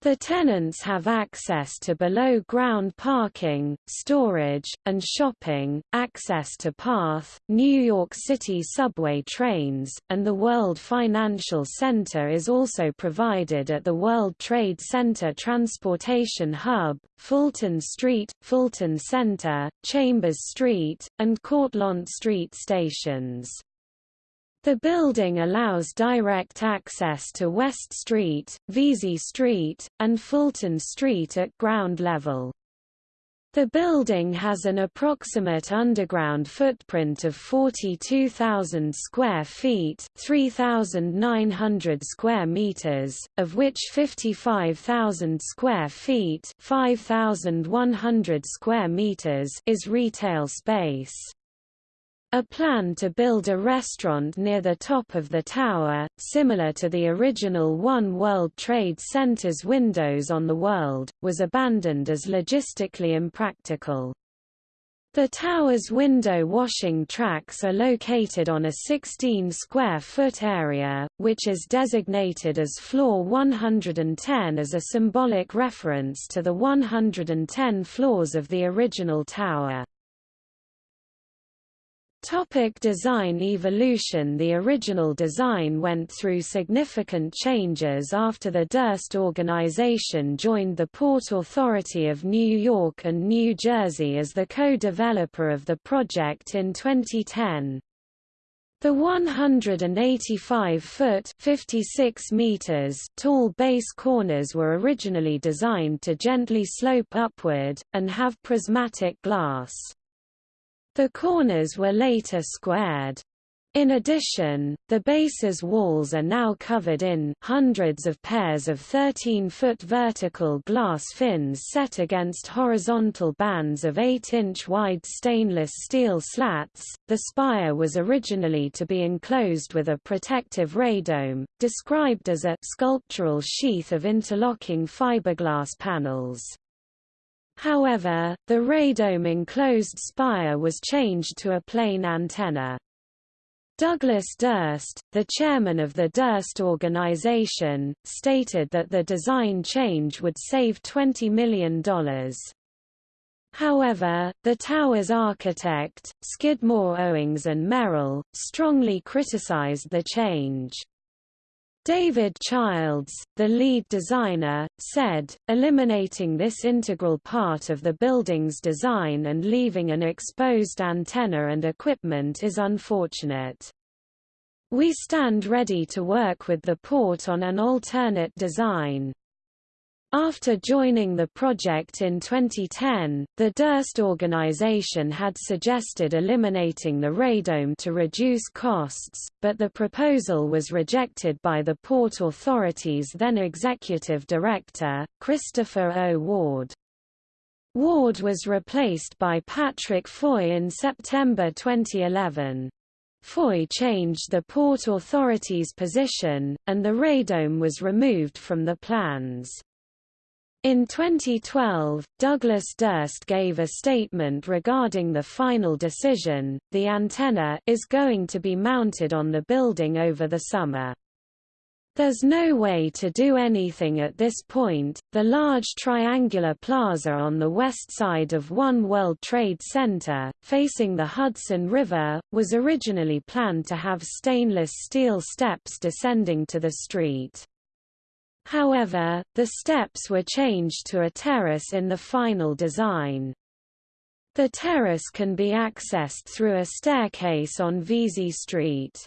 The tenants have access to below-ground parking, storage, and shopping, access to PATH, New York City subway trains, and the World Financial Center is also provided at the World Trade Center Transportation Hub, Fulton Street, Fulton Center, Chambers Street, and Cortlandt Street stations. The building allows direct access to West Street, Vesey Street, and Fulton Street at ground level. The building has an approximate underground footprint of 42,000 square feet, 3,900 square meters, of which 55,000 square feet, 5,100 square meters is retail space. A plan to build a restaurant near the top of the tower, similar to the original One World Trade Center's windows on the world, was abandoned as logistically impractical. The tower's window washing tracks are located on a 16 square foot area, which is designated as floor 110 as a symbolic reference to the 110 floors of the original tower. Topic design evolution The original design went through significant changes after the Durst organization joined the Port Authority of New York and New Jersey as the co-developer of the project in 2010. The 185-foot (56 meters) tall base corners were originally designed to gently slope upward, and have prismatic glass. The corners were later squared. In addition, the base's walls are now covered in hundreds of pairs of 13-foot vertical glass fins set against horizontal bands of 8-inch wide stainless steel slats. The spire was originally to be enclosed with a protective radome, described as a sculptural sheath of interlocking fiberglass panels. However, the radome enclosed spire was changed to a plain antenna. Douglas Durst, the chairman of the Durst Organization, stated that the design change would save $20 million. However, the tower's architect, Skidmore Owings and Merrill, strongly criticized the change. David Childs, the lead designer, said, eliminating this integral part of the building's design and leaving an exposed antenna and equipment is unfortunate. We stand ready to work with the port on an alternate design. After joining the project in 2010, the Durst organization had suggested eliminating the radome to reduce costs, but the proposal was rejected by the Port Authority's then executive director, Christopher O. Ward. Ward was replaced by Patrick Foye in September 2011. Foye changed the Port Authority's position, and the radome was removed from the plans. In 2012, Douglas Durst gave a statement regarding the final decision, the antenna is going to be mounted on the building over the summer. There's no way to do anything at this point. The large triangular plaza on the west side of One World Trade Center, facing the Hudson River, was originally planned to have stainless steel steps descending to the street. However, the steps were changed to a terrace in the final design. The terrace can be accessed through a staircase on Vesey Street.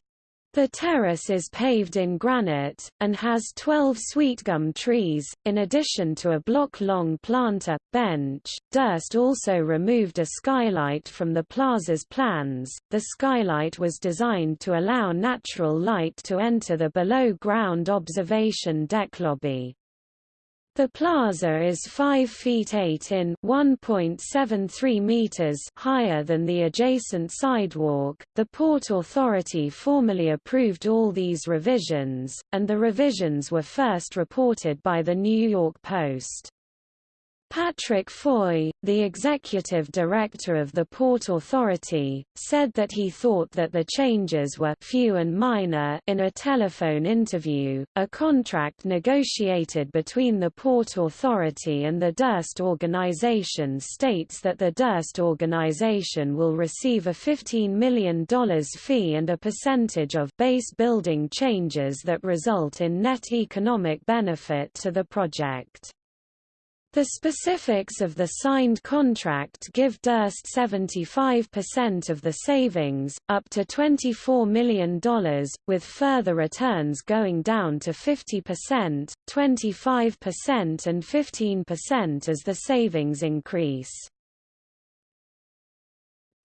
The terrace is paved in granite, and has 12 sweetgum trees, in addition to a block-long planter, bench. Durst also removed a skylight from the plaza's plans. The skylight was designed to allow natural light to enter the below-ground observation deck lobby. The plaza is 5 feet 8 in 1.73 meters higher than the adjacent sidewalk. The Port Authority formally approved all these revisions, and the revisions were first reported by the New York Post. Patrick Foye, the executive director of the Port Authority, said that he thought that the changes were few and minor in a telephone interview. A contract negotiated between the Port Authority and the Durst organization states that the Durst organization will receive a $15 million fee and a percentage of base building changes that result in net economic benefit to the project. The specifics of the signed contract give Durst 75% of the savings, up to $24 million, with further returns going down to 50%, 25% and 15% as the savings increase.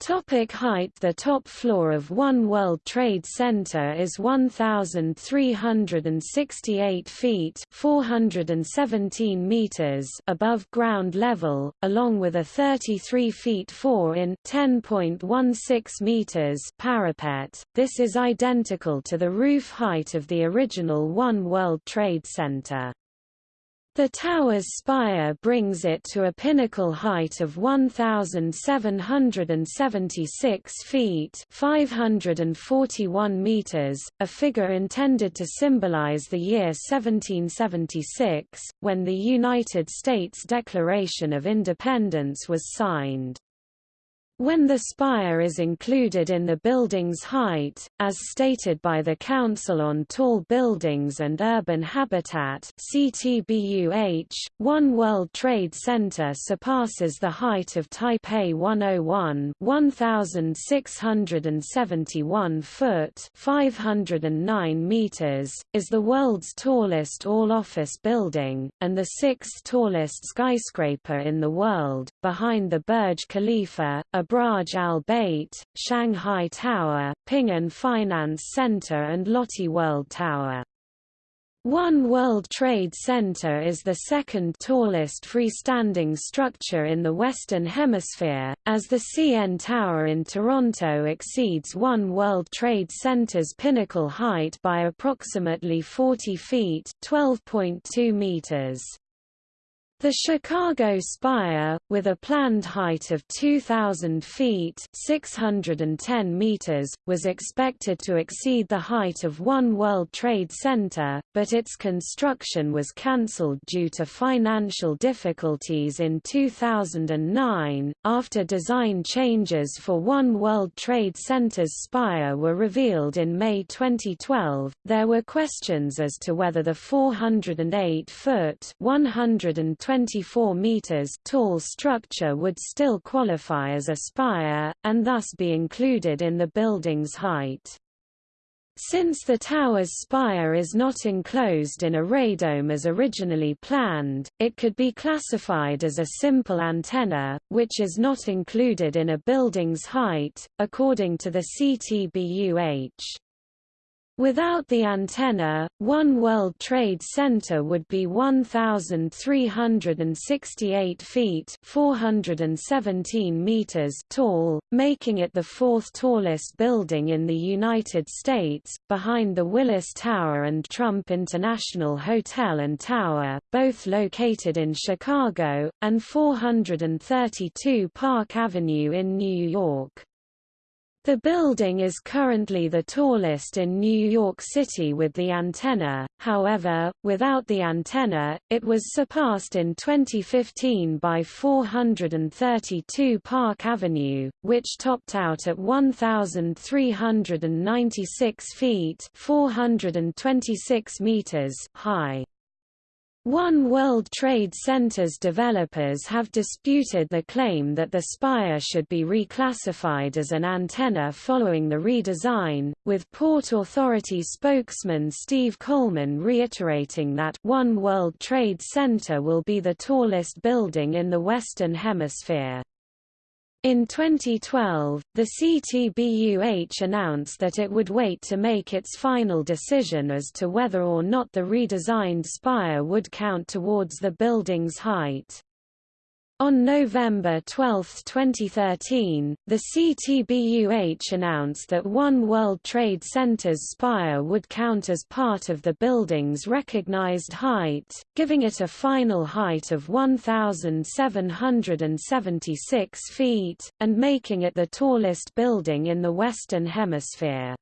Topic height The top floor of One World Trade Center is 1,368 feet 417 meters above ground level, along with a 33 feet 4 in 10.16 meters parapet. This is identical to the roof height of the original One World Trade Center. The tower's spire brings it to a pinnacle height of 1,776 feet 541 meters, a figure intended to symbolize the year 1776, when the United States Declaration of Independence was signed. When the spire is included in the building's height, as stated by the Council on Tall Buildings and Urban Habitat CTBUH, One World Trade Center surpasses the height of Taipei 101 1,671 foot 509 meters, is the world's tallest all-office building, and the sixth tallest skyscraper in the world, behind the Burj Khalifa, a Burj Al Bait, Shanghai Tower, Ping'an Finance Center and Lotte World Tower. One World Trade Center is the second tallest freestanding structure in the Western Hemisphere, as the CN Tower in Toronto exceeds One World Trade Center's pinnacle height by approximately 40 feet 12.2 meters. The Chicago Spire, with a planned height of 2,000 feet 610 meters, was expected to exceed the height of One World Trade Center, but its construction was cancelled due to financial difficulties in 2009. After design changes for One World Trade Center's spire were revealed in May 2012, there were questions as to whether the 408 foot 120 24 meters tall structure would still qualify as a spire, and thus be included in the building's height. Since the tower's spire is not enclosed in a radome as originally planned, it could be classified as a simple antenna, which is not included in a building's height, according to the CTBUH. Without the antenna, One World Trade Center would be 1,368 feet 417 meters tall, making it the fourth tallest building in the United States, behind the Willis Tower and Trump International Hotel and Tower, both located in Chicago, and 432 Park Avenue in New York. The building is currently the tallest in New York City with the antenna, however, without the antenna, it was surpassed in 2015 by 432 Park Avenue, which topped out at 1,396 feet 426 meters high. One World Trade Center's developers have disputed the claim that the spire should be reclassified as an antenna following the redesign, with Port Authority spokesman Steve Coleman reiterating that One World Trade Center will be the tallest building in the Western Hemisphere. In 2012, the CTBUH announced that it would wait to make its final decision as to whether or not the redesigned spire would count towards the building's height. On November 12, 2013, the CTBUH announced that One World Trade Center's spire would count as part of the building's recognized height, giving it a final height of 1,776 feet, and making it the tallest building in the Western Hemisphere.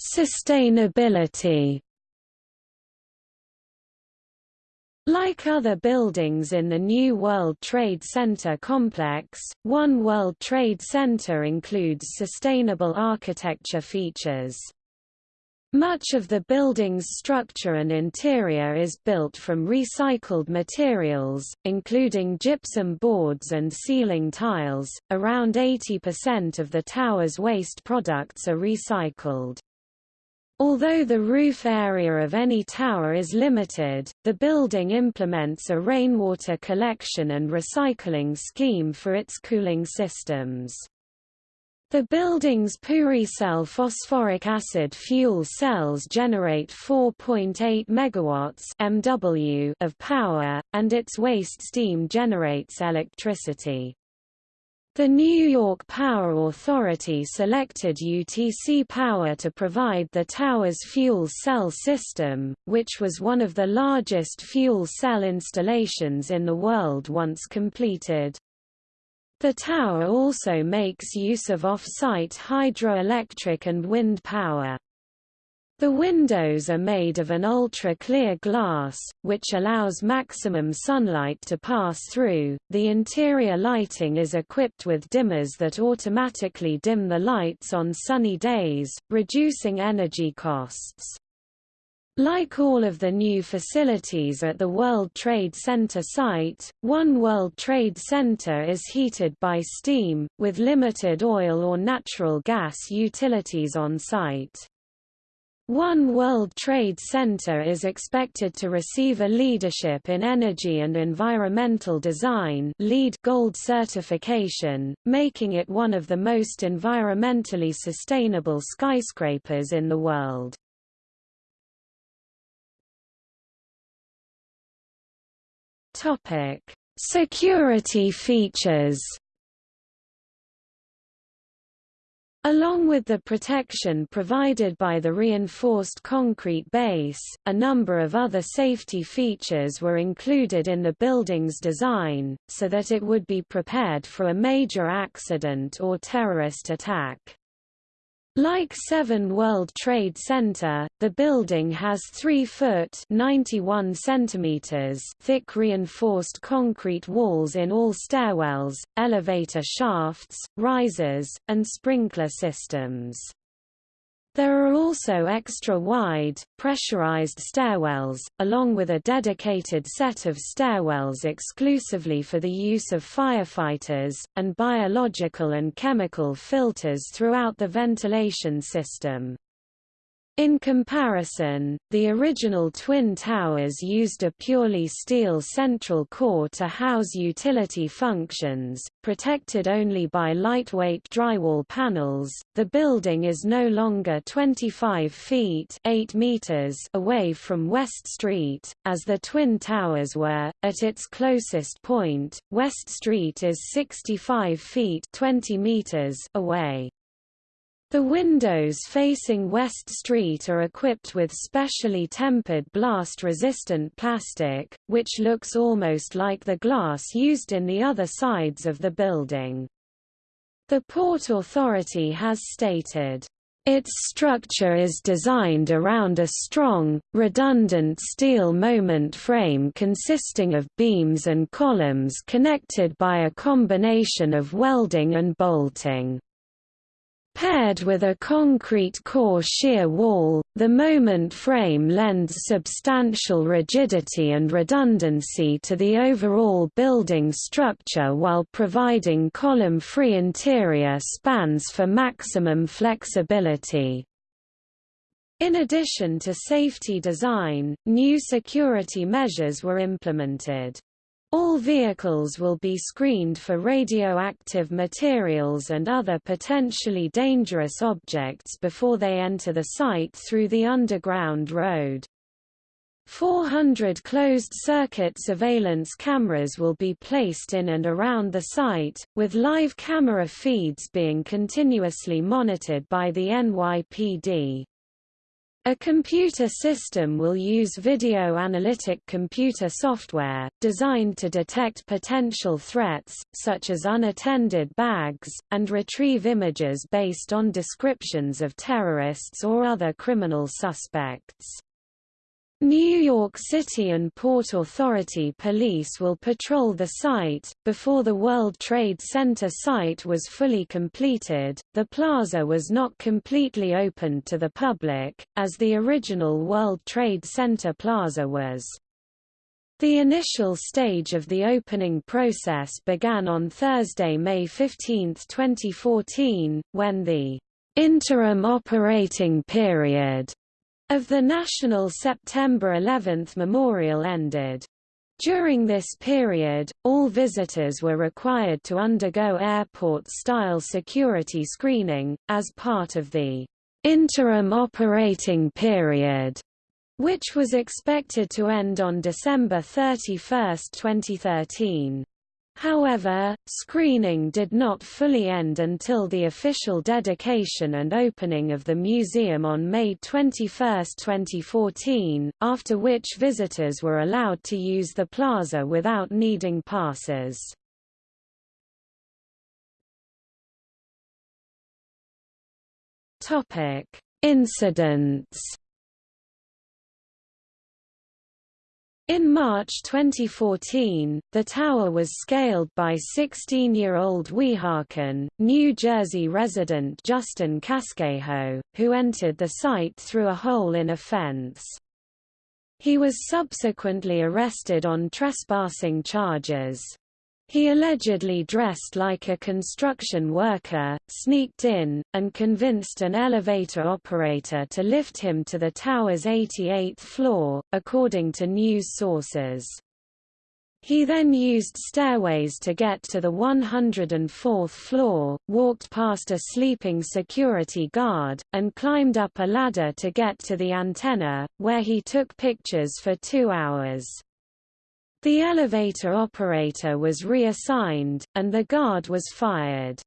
Sustainability Like other buildings in the New World Trade Center complex, One World Trade Center includes sustainable architecture features. Much of the building's structure and interior is built from recycled materials, including gypsum boards and ceiling tiles. Around 80% of the tower's waste products are recycled. Although the roof area of any tower is limited, the building implements a rainwater collection and recycling scheme for its cooling systems. The building's PureCell phosphoric acid fuel cells generate 4.8 megawatts (MW) of power, and its waste steam generates electricity. The New York Power Authority selected UTC Power to provide the tower's fuel cell system, which was one of the largest fuel cell installations in the world once completed. The tower also makes use of off-site hydroelectric and wind power. The windows are made of an ultra-clear glass, which allows maximum sunlight to pass through. The interior lighting is equipped with dimmers that automatically dim the lights on sunny days, reducing energy costs. Like all of the new facilities at the World Trade Center site, One World Trade Center is heated by steam, with limited oil or natural gas utilities on site. One World Trade Center is expected to receive a Leadership in Energy and Environmental Design LEED Gold certification, making it one of the most environmentally sustainable skyscrapers in the world. Topic: Security features Along with the protection provided by the reinforced concrete base, a number of other safety features were included in the building's design, so that it would be prepared for a major accident or terrorist attack. Like 7 World Trade Center, the building has 3 foot 91 centimeters thick reinforced concrete walls in all stairwells, elevator shafts, risers, and sprinkler systems. There are also extra-wide, pressurized stairwells, along with a dedicated set of stairwells exclusively for the use of firefighters, and biological and chemical filters throughout the ventilation system. In comparison, the original Twin Towers used a purely steel central core to house utility functions, protected only by lightweight drywall panels. The building is no longer 25 feet 8 meters away from West Street, as the Twin Towers were. At its closest point, West Street is 65 feet 20 meters away. The windows facing West Street are equipped with specially tempered blast-resistant plastic, which looks almost like the glass used in the other sides of the building. The Port Authority has stated, its structure is designed around a strong, redundant steel moment frame consisting of beams and columns connected by a combination of welding and bolting. Paired with a concrete core shear wall, the moment frame lends substantial rigidity and redundancy to the overall building structure while providing column-free interior spans for maximum flexibility. In addition to safety design, new security measures were implemented. All vehicles will be screened for radioactive materials and other potentially dangerous objects before they enter the site through the underground road. 400 closed-circuit surveillance cameras will be placed in and around the site, with live camera feeds being continuously monitored by the NYPD. A computer system will use video analytic computer software, designed to detect potential threats, such as unattended bags, and retrieve images based on descriptions of terrorists or other criminal suspects. New York City and Port Authority police will patrol the site. Before the World Trade Center site was fully completed, the plaza was not completely opened to the public, as the original World Trade Center plaza was. The initial stage of the opening process began on Thursday, May 15, 2014, when the interim operating period of the National September 11 Memorial ended. During this period, all visitors were required to undergo airport-style security screening, as part of the interim operating period, which was expected to end on December 31, 2013. However, screening did not fully end until the official dedication and opening of the museum on May 21, 2014, after which visitors were allowed to use the plaza without needing passes. Incidents In March 2014, the tower was scaled by 16-year-old Weehawken, New Jersey resident Justin Casquejo, who entered the site through a hole in a fence. He was subsequently arrested on trespassing charges. He allegedly dressed like a construction worker, sneaked in, and convinced an elevator operator to lift him to the tower's 88th floor, according to news sources. He then used stairways to get to the 104th floor, walked past a sleeping security guard, and climbed up a ladder to get to the antenna, where he took pictures for two hours. The elevator operator was reassigned, and the guard was fired.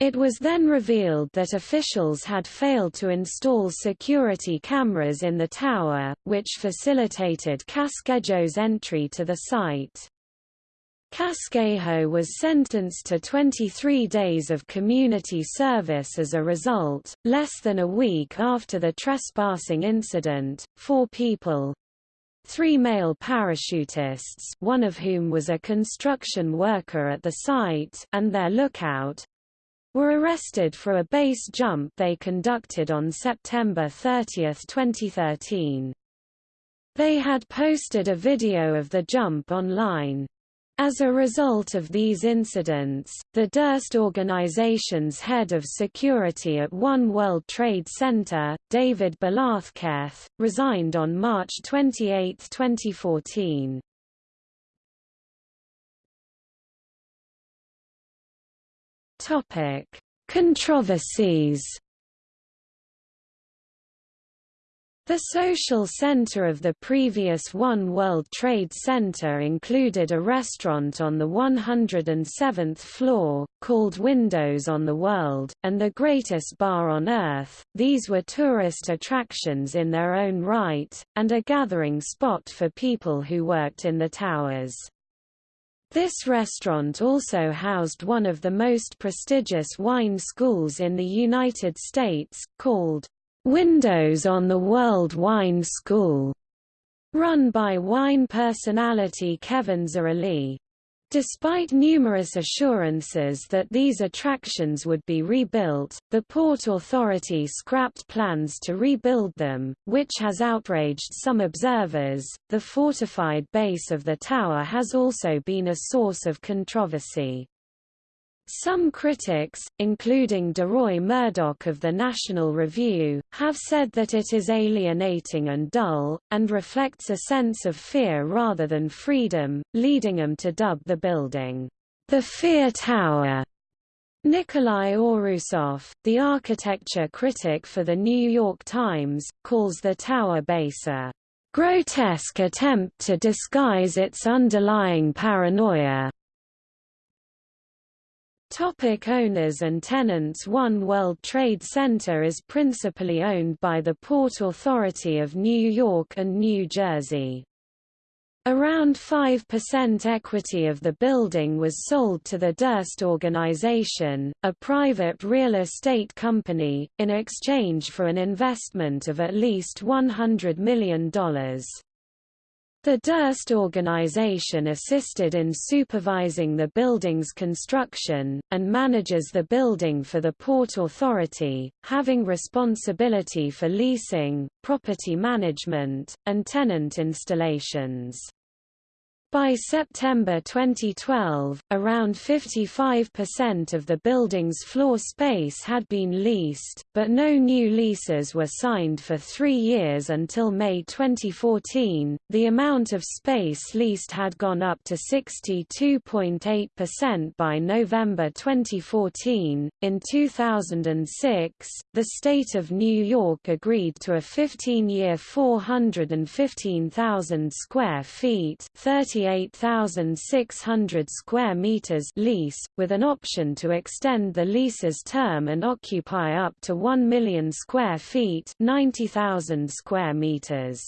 It was then revealed that officials had failed to install security cameras in the tower, which facilitated Casquejo's entry to the site. Casquejo was sentenced to 23 days of community service as a result. Less than a week after the trespassing incident, four people, Three male parachutists one of whom was a construction worker at the site and their lookout, were arrested for a base jump they conducted on September 30, 2013. They had posted a video of the jump online. As a result of these incidents, the Durst Organization's head of security at One World Trade Center, David Balathketh, resigned on March 28, 2014. Topic: Controversies The social center of the previous One World Trade Center included a restaurant on the 107th floor, called Windows on the World, and the greatest bar on Earth. These were tourist attractions in their own right, and a gathering spot for people who worked in the towers. This restaurant also housed one of the most prestigious wine schools in the United States, called Windows on the World Wine School, run by wine personality Kevin Zraly. Despite numerous assurances that these attractions would be rebuilt, the Port Authority scrapped plans to rebuild them, which has outraged some observers. The fortified base of the tower has also been a source of controversy. Some critics, including Deroy Murdock of the National Review, have said that it is alienating and dull, and reflects a sense of fear rather than freedom, leading them to dub the building, the Fear Tower. Nicolai Ouroussoff, the architecture critic for The New York Times, calls the tower base a grotesque attempt to disguise its underlying paranoia. Topic owners and tenants One World Trade Center is principally owned by the Port Authority of New York and New Jersey. Around 5% equity of the building was sold to the Durst Organization, a private real estate company, in exchange for an investment of at least $100 million. The Durst organization assisted in supervising the building's construction, and manages the building for the Port Authority, having responsibility for leasing, property management, and tenant installations. By September 2012, around 55% of the building's floor space had been leased, but no new leases were signed for three years until May 2014. The amount of space leased had gone up to 62.8% by November 2014. In 2006, the state of New York agreed to a 15 year 415,000 square feet 30 38,600 square meters lease, with an option to extend the lease's term and occupy up to 1 million square feet 90,000 square meters.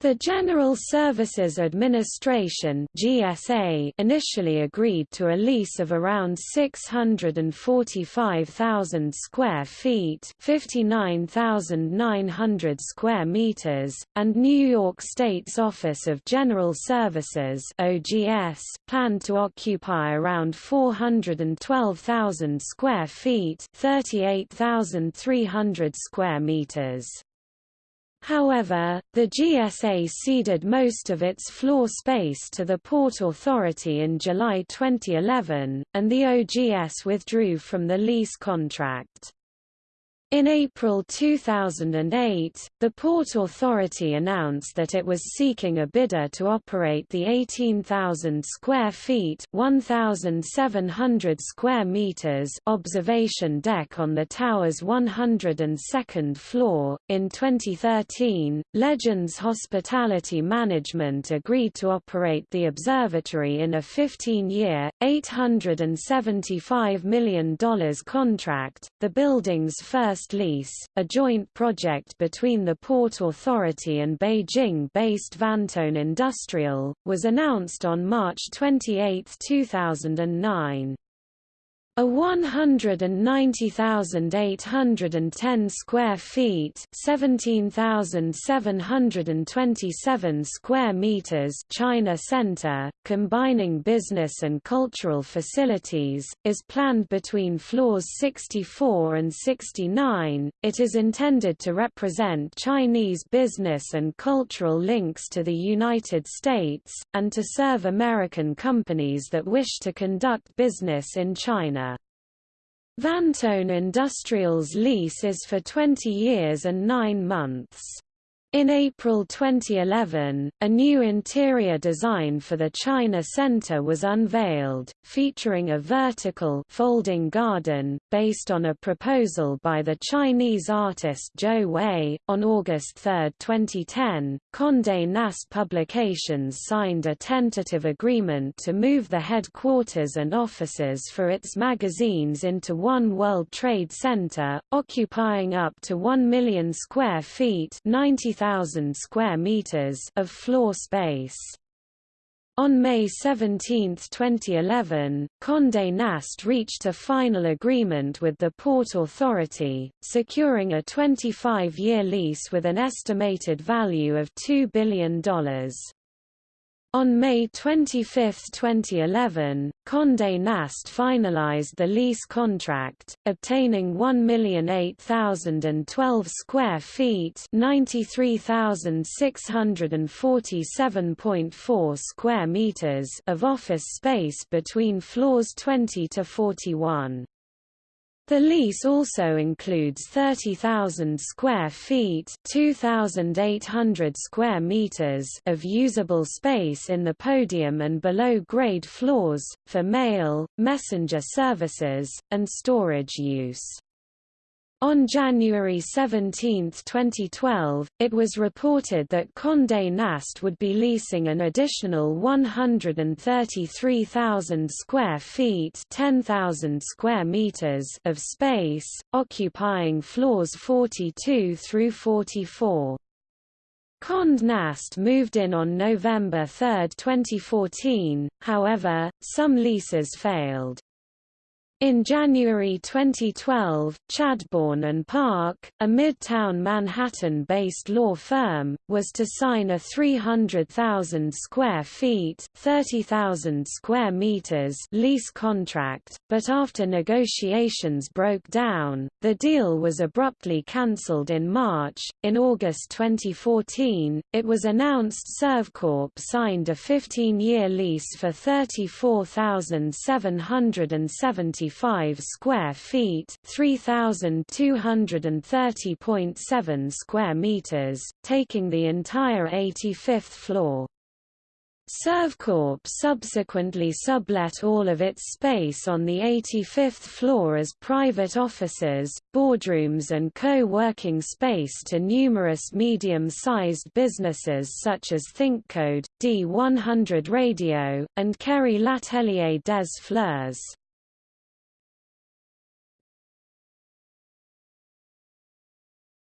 The General Services Administration (GSA) initially agreed to a lease of around 645,000 square feet, 59,900 square meters, and New York State's Office of General Services (OGS) planned to occupy around 412,000 square feet, 38,300 square meters. However, the GSA ceded most of its floor space to the Port Authority in July 2011, and the OGS withdrew from the lease contract. In April 2008, the Port Authority announced that it was seeking a bidder to operate the 18,000 square feet (1,700 square meters) observation deck on the tower's 102nd floor. In 2013, Legends Hospitality Management agreed to operate the observatory in a 15-year, $875 million contract. The building's first First Lease, a joint project between the Port Authority and Beijing-based Vantone Industrial, was announced on March 28, 2009. A 190,810 square feet, 17,727 square meters China Center, combining business and cultural facilities, is planned between floors 64 and 69. It is intended to represent Chinese business and cultural links to the United States and to serve American companies that wish to conduct business in China. Vantone Industrial's lease is for 20 years and 9 months. In April 2011, a new interior design for the China Center was unveiled, featuring a vertical folding garden, based on a proposal by the Chinese artist Zhou Wei. On August 3, 2010, Condé Nast Publications signed a tentative agreement to move the headquarters and offices for its magazines into One World Trade Center, occupying up to 1 million square feet 90 1,000 square meters of floor space. On May 17, 2011, Condé Nast reached a final agreement with the Port Authority, securing a 25-year lease with an estimated value of $2 billion. On May 25, 2011, Condé Nast finalized the lease contract, obtaining 1,008,012 square feet 93,647.4 square meters of office space between floors 20 to 41. The lease also includes 30,000 square feet (2,800 square meters) of usable space in the podium and below grade floors, for mail, messenger services, and storage use. On January 17, 2012, it was reported that Condé Nast would be leasing an additional 133,000 square feet 10,000 square meters of space, occupying floors 42 through 44. Condé Nast moved in on November 3, 2014, however, some leases failed. In January 2012, Chadbourne and Parke, a midtown Manhattan-based law firm, was to sign a 300,000 square feet (30,000 square meters) lease contract, but after negotiations broke down, the deal was abruptly cancelled in March. In August 2014, it was announced Servcorp signed a 15-year lease for 34,770 35 square feet, 3230.7 square meters, taking the entire 85th floor. Servcorp subsequently sublet all of its space on the 85th floor as private offices, boardrooms and co-working space to numerous medium-sized businesses such as ThinkCode, D100 Radio, and Kerry L'Atelier des Fleurs.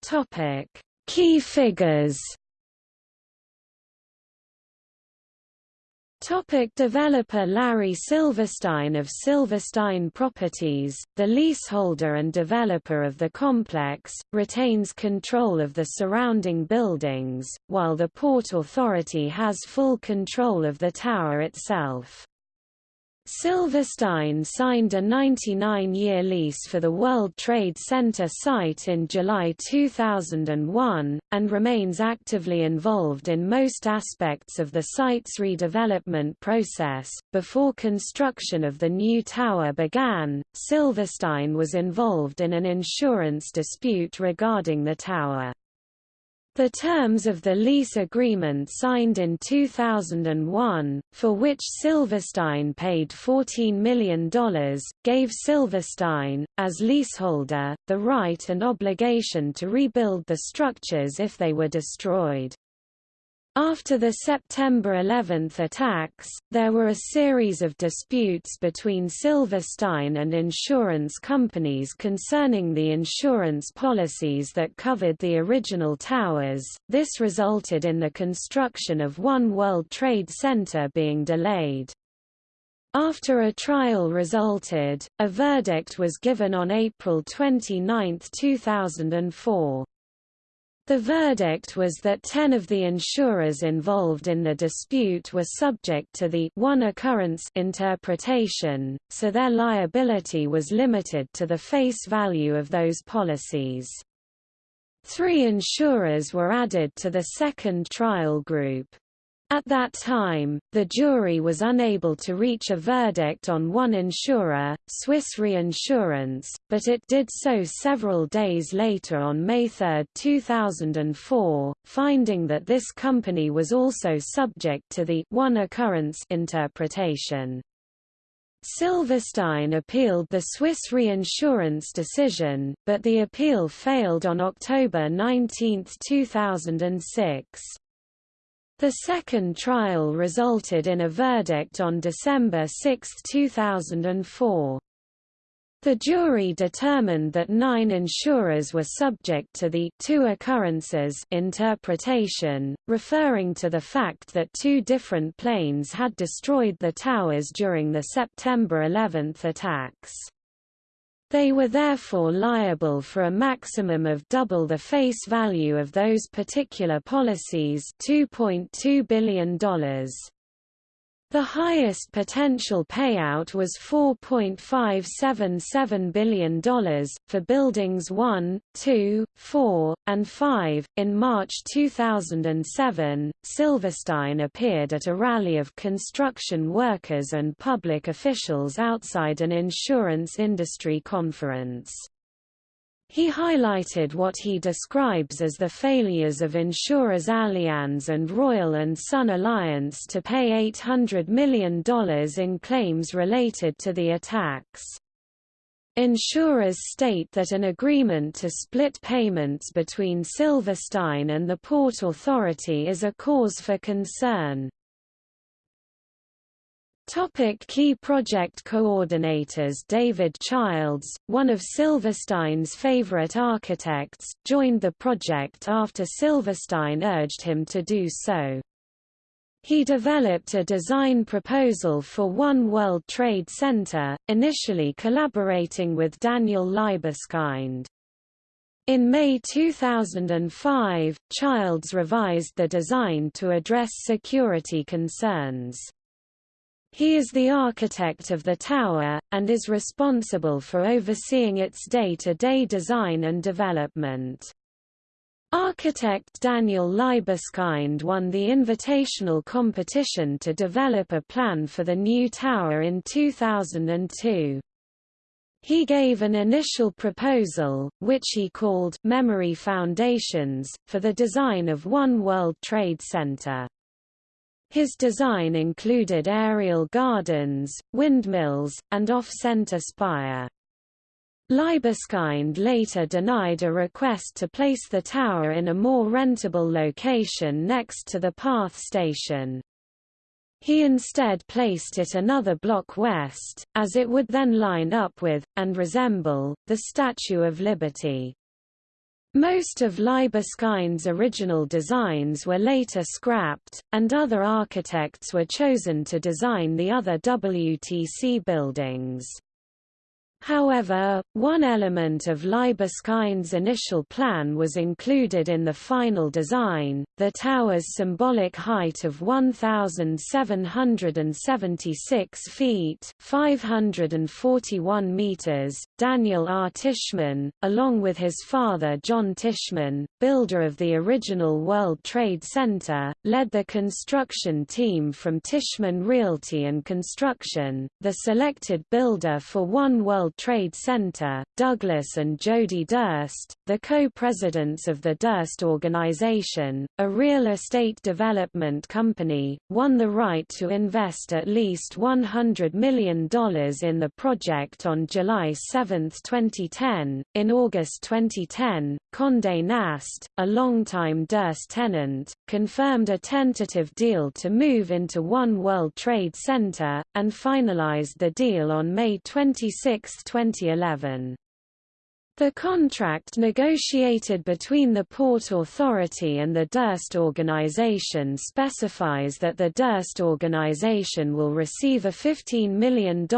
Topic: Key figures. Topic developer Larry Silverstein of Silverstein Properties, the leaseholder and developer of the complex, retains control of the surrounding buildings, while the Port Authority has full control of the tower itself. Silverstein signed a 99-year lease for the World Trade Center site in July 2001, and remains actively involved in most aspects of the site's redevelopment process. Before construction of the new tower began, Silverstein was involved in an insurance dispute regarding the tower. The terms of the lease agreement signed in 2001, for which Silverstein paid $14 million, gave Silverstein, as leaseholder, the right and obligation to rebuild the structures if they were destroyed. After the September 11 attacks, there were a series of disputes between Silverstein and insurance companies concerning the insurance policies that covered the original towers. This resulted in the construction of One World Trade Center being delayed. After a trial resulted, a verdict was given on April 29, 2004. The verdict was that 10 of the insurers involved in the dispute were subject to the one occurrence interpretation, so their liability was limited to the face value of those policies. Three insurers were added to the second trial group. At that time, the jury was unable to reach a verdict on one insurer, Swiss Reinsurance, but it did so several days later on May 3, 2004, finding that this company was also subject to the one occurrence interpretation. Silverstein appealed the Swiss reinsurance decision, but the appeal failed on October 19, 2006. The second trial resulted in a verdict on December 6, 2004. The jury determined that nine insurers were subject to the two occurrences interpretation, referring to the fact that two different planes had destroyed the towers during the September 11 attacks. They were therefore liable for a maximum of double the face value of those particular policies $2.2 billion. The highest potential payout was $4.577 billion, for Buildings 1, 2, 4, and 5. In March 2007, Silverstein appeared at a rally of construction workers and public officials outside an insurance industry conference. He highlighted what he describes as the failures of insurers Allianz and Royal and Sun Alliance to pay $800 million in claims related to the attacks. Insurers state that an agreement to split payments between Silverstein and the Port Authority is a cause for concern. Topic key project coordinators David Childs, one of Silverstein's favorite architects, joined the project after Silverstein urged him to do so. He developed a design proposal for One World Trade Center, initially collaborating with Daniel Libeskind. In May 2005, Childs revised the design to address security concerns. He is the architect of the tower, and is responsible for overseeing its day-to-day -day design and development. Architect Daniel Libeskind won the invitational competition to develop a plan for the new tower in 2002. He gave an initial proposal, which he called Memory Foundations, for the design of One World Trade Center. His design included aerial gardens, windmills, and off-center spire. Libeskind later denied a request to place the tower in a more rentable location next to the PATH station. He instead placed it another block west, as it would then line up with, and resemble, the Statue of Liberty. Most of Libeskind's original designs were later scrapped, and other architects were chosen to design the other WTC buildings. However, one element of Libeskind's initial plan was included in the final design, the tower's symbolic height of 1,776 feet 541 meters. Daniel R. Tishman, along with his father John Tishman, builder of the original World Trade Center, led the construction team from Tishman Realty and Construction, the selected builder for One World World Trade Center, Douglas and Jody Durst, the co-presidents of the Durst Organization, a real estate development company, won the right to invest at least $100 million in the project on July 7, 2010. In August 2010, Condé Nast, a longtime Durst tenant, confirmed a tentative deal to move into One World Trade Center, and finalized the deal on May 26, 2011. The contract negotiated between the Port Authority and the Durst Organization specifies that the Durst Organization will receive a $15 million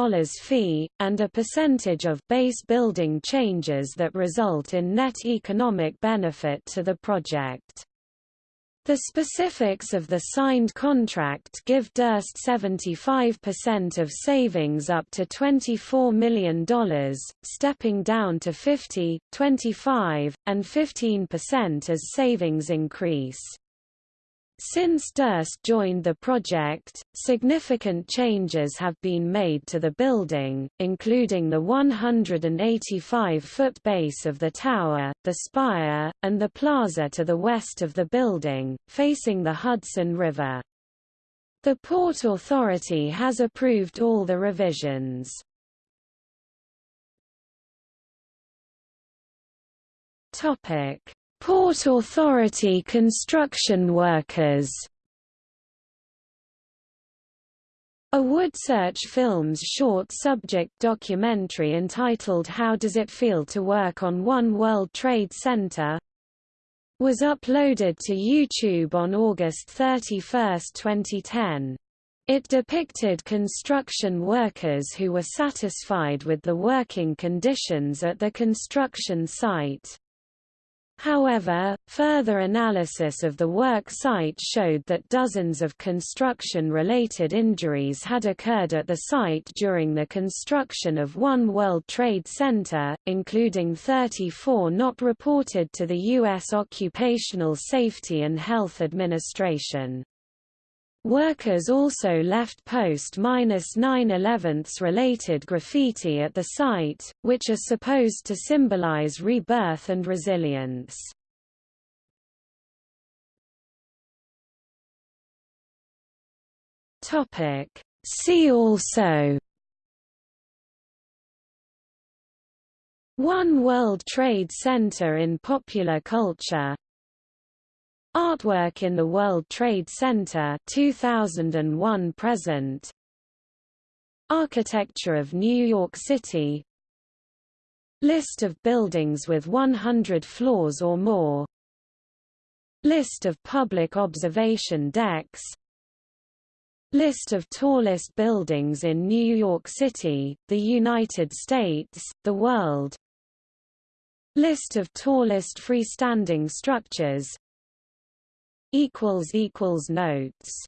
fee, and a percentage of base building changes that result in net economic benefit to the project. The specifics of the signed contract give Durst 75% of savings up to $24 million, stepping down to 50, 25, and 15% as savings increase. Since Durst joined the project, significant changes have been made to the building, including the 185-foot base of the tower, the spire, and the plaza to the west of the building, facing the Hudson River. The Port Authority has approved all the revisions. Topic Port Authority construction workers A Woodsearch Films short subject documentary entitled How Does It Feel to Work on One World Trade Center? was uploaded to YouTube on August 31, 2010. It depicted construction workers who were satisfied with the working conditions at the construction site. However, further analysis of the work site showed that dozens of construction-related injuries had occurred at the site during the construction of One World Trade Center, including 34 not reported to the U.S. Occupational Safety and Health Administration. Workers also left post-9-11 related graffiti at the site, which are supposed to symbolize rebirth and resilience. See also One World Trade Center in popular culture Artwork in the World Trade Center 2001 present. Architecture of New York City. List of buildings with 100 floors or more. List of public observation decks. List of tallest buildings in New York City, the United States, the world. List of tallest freestanding structures equals equals notes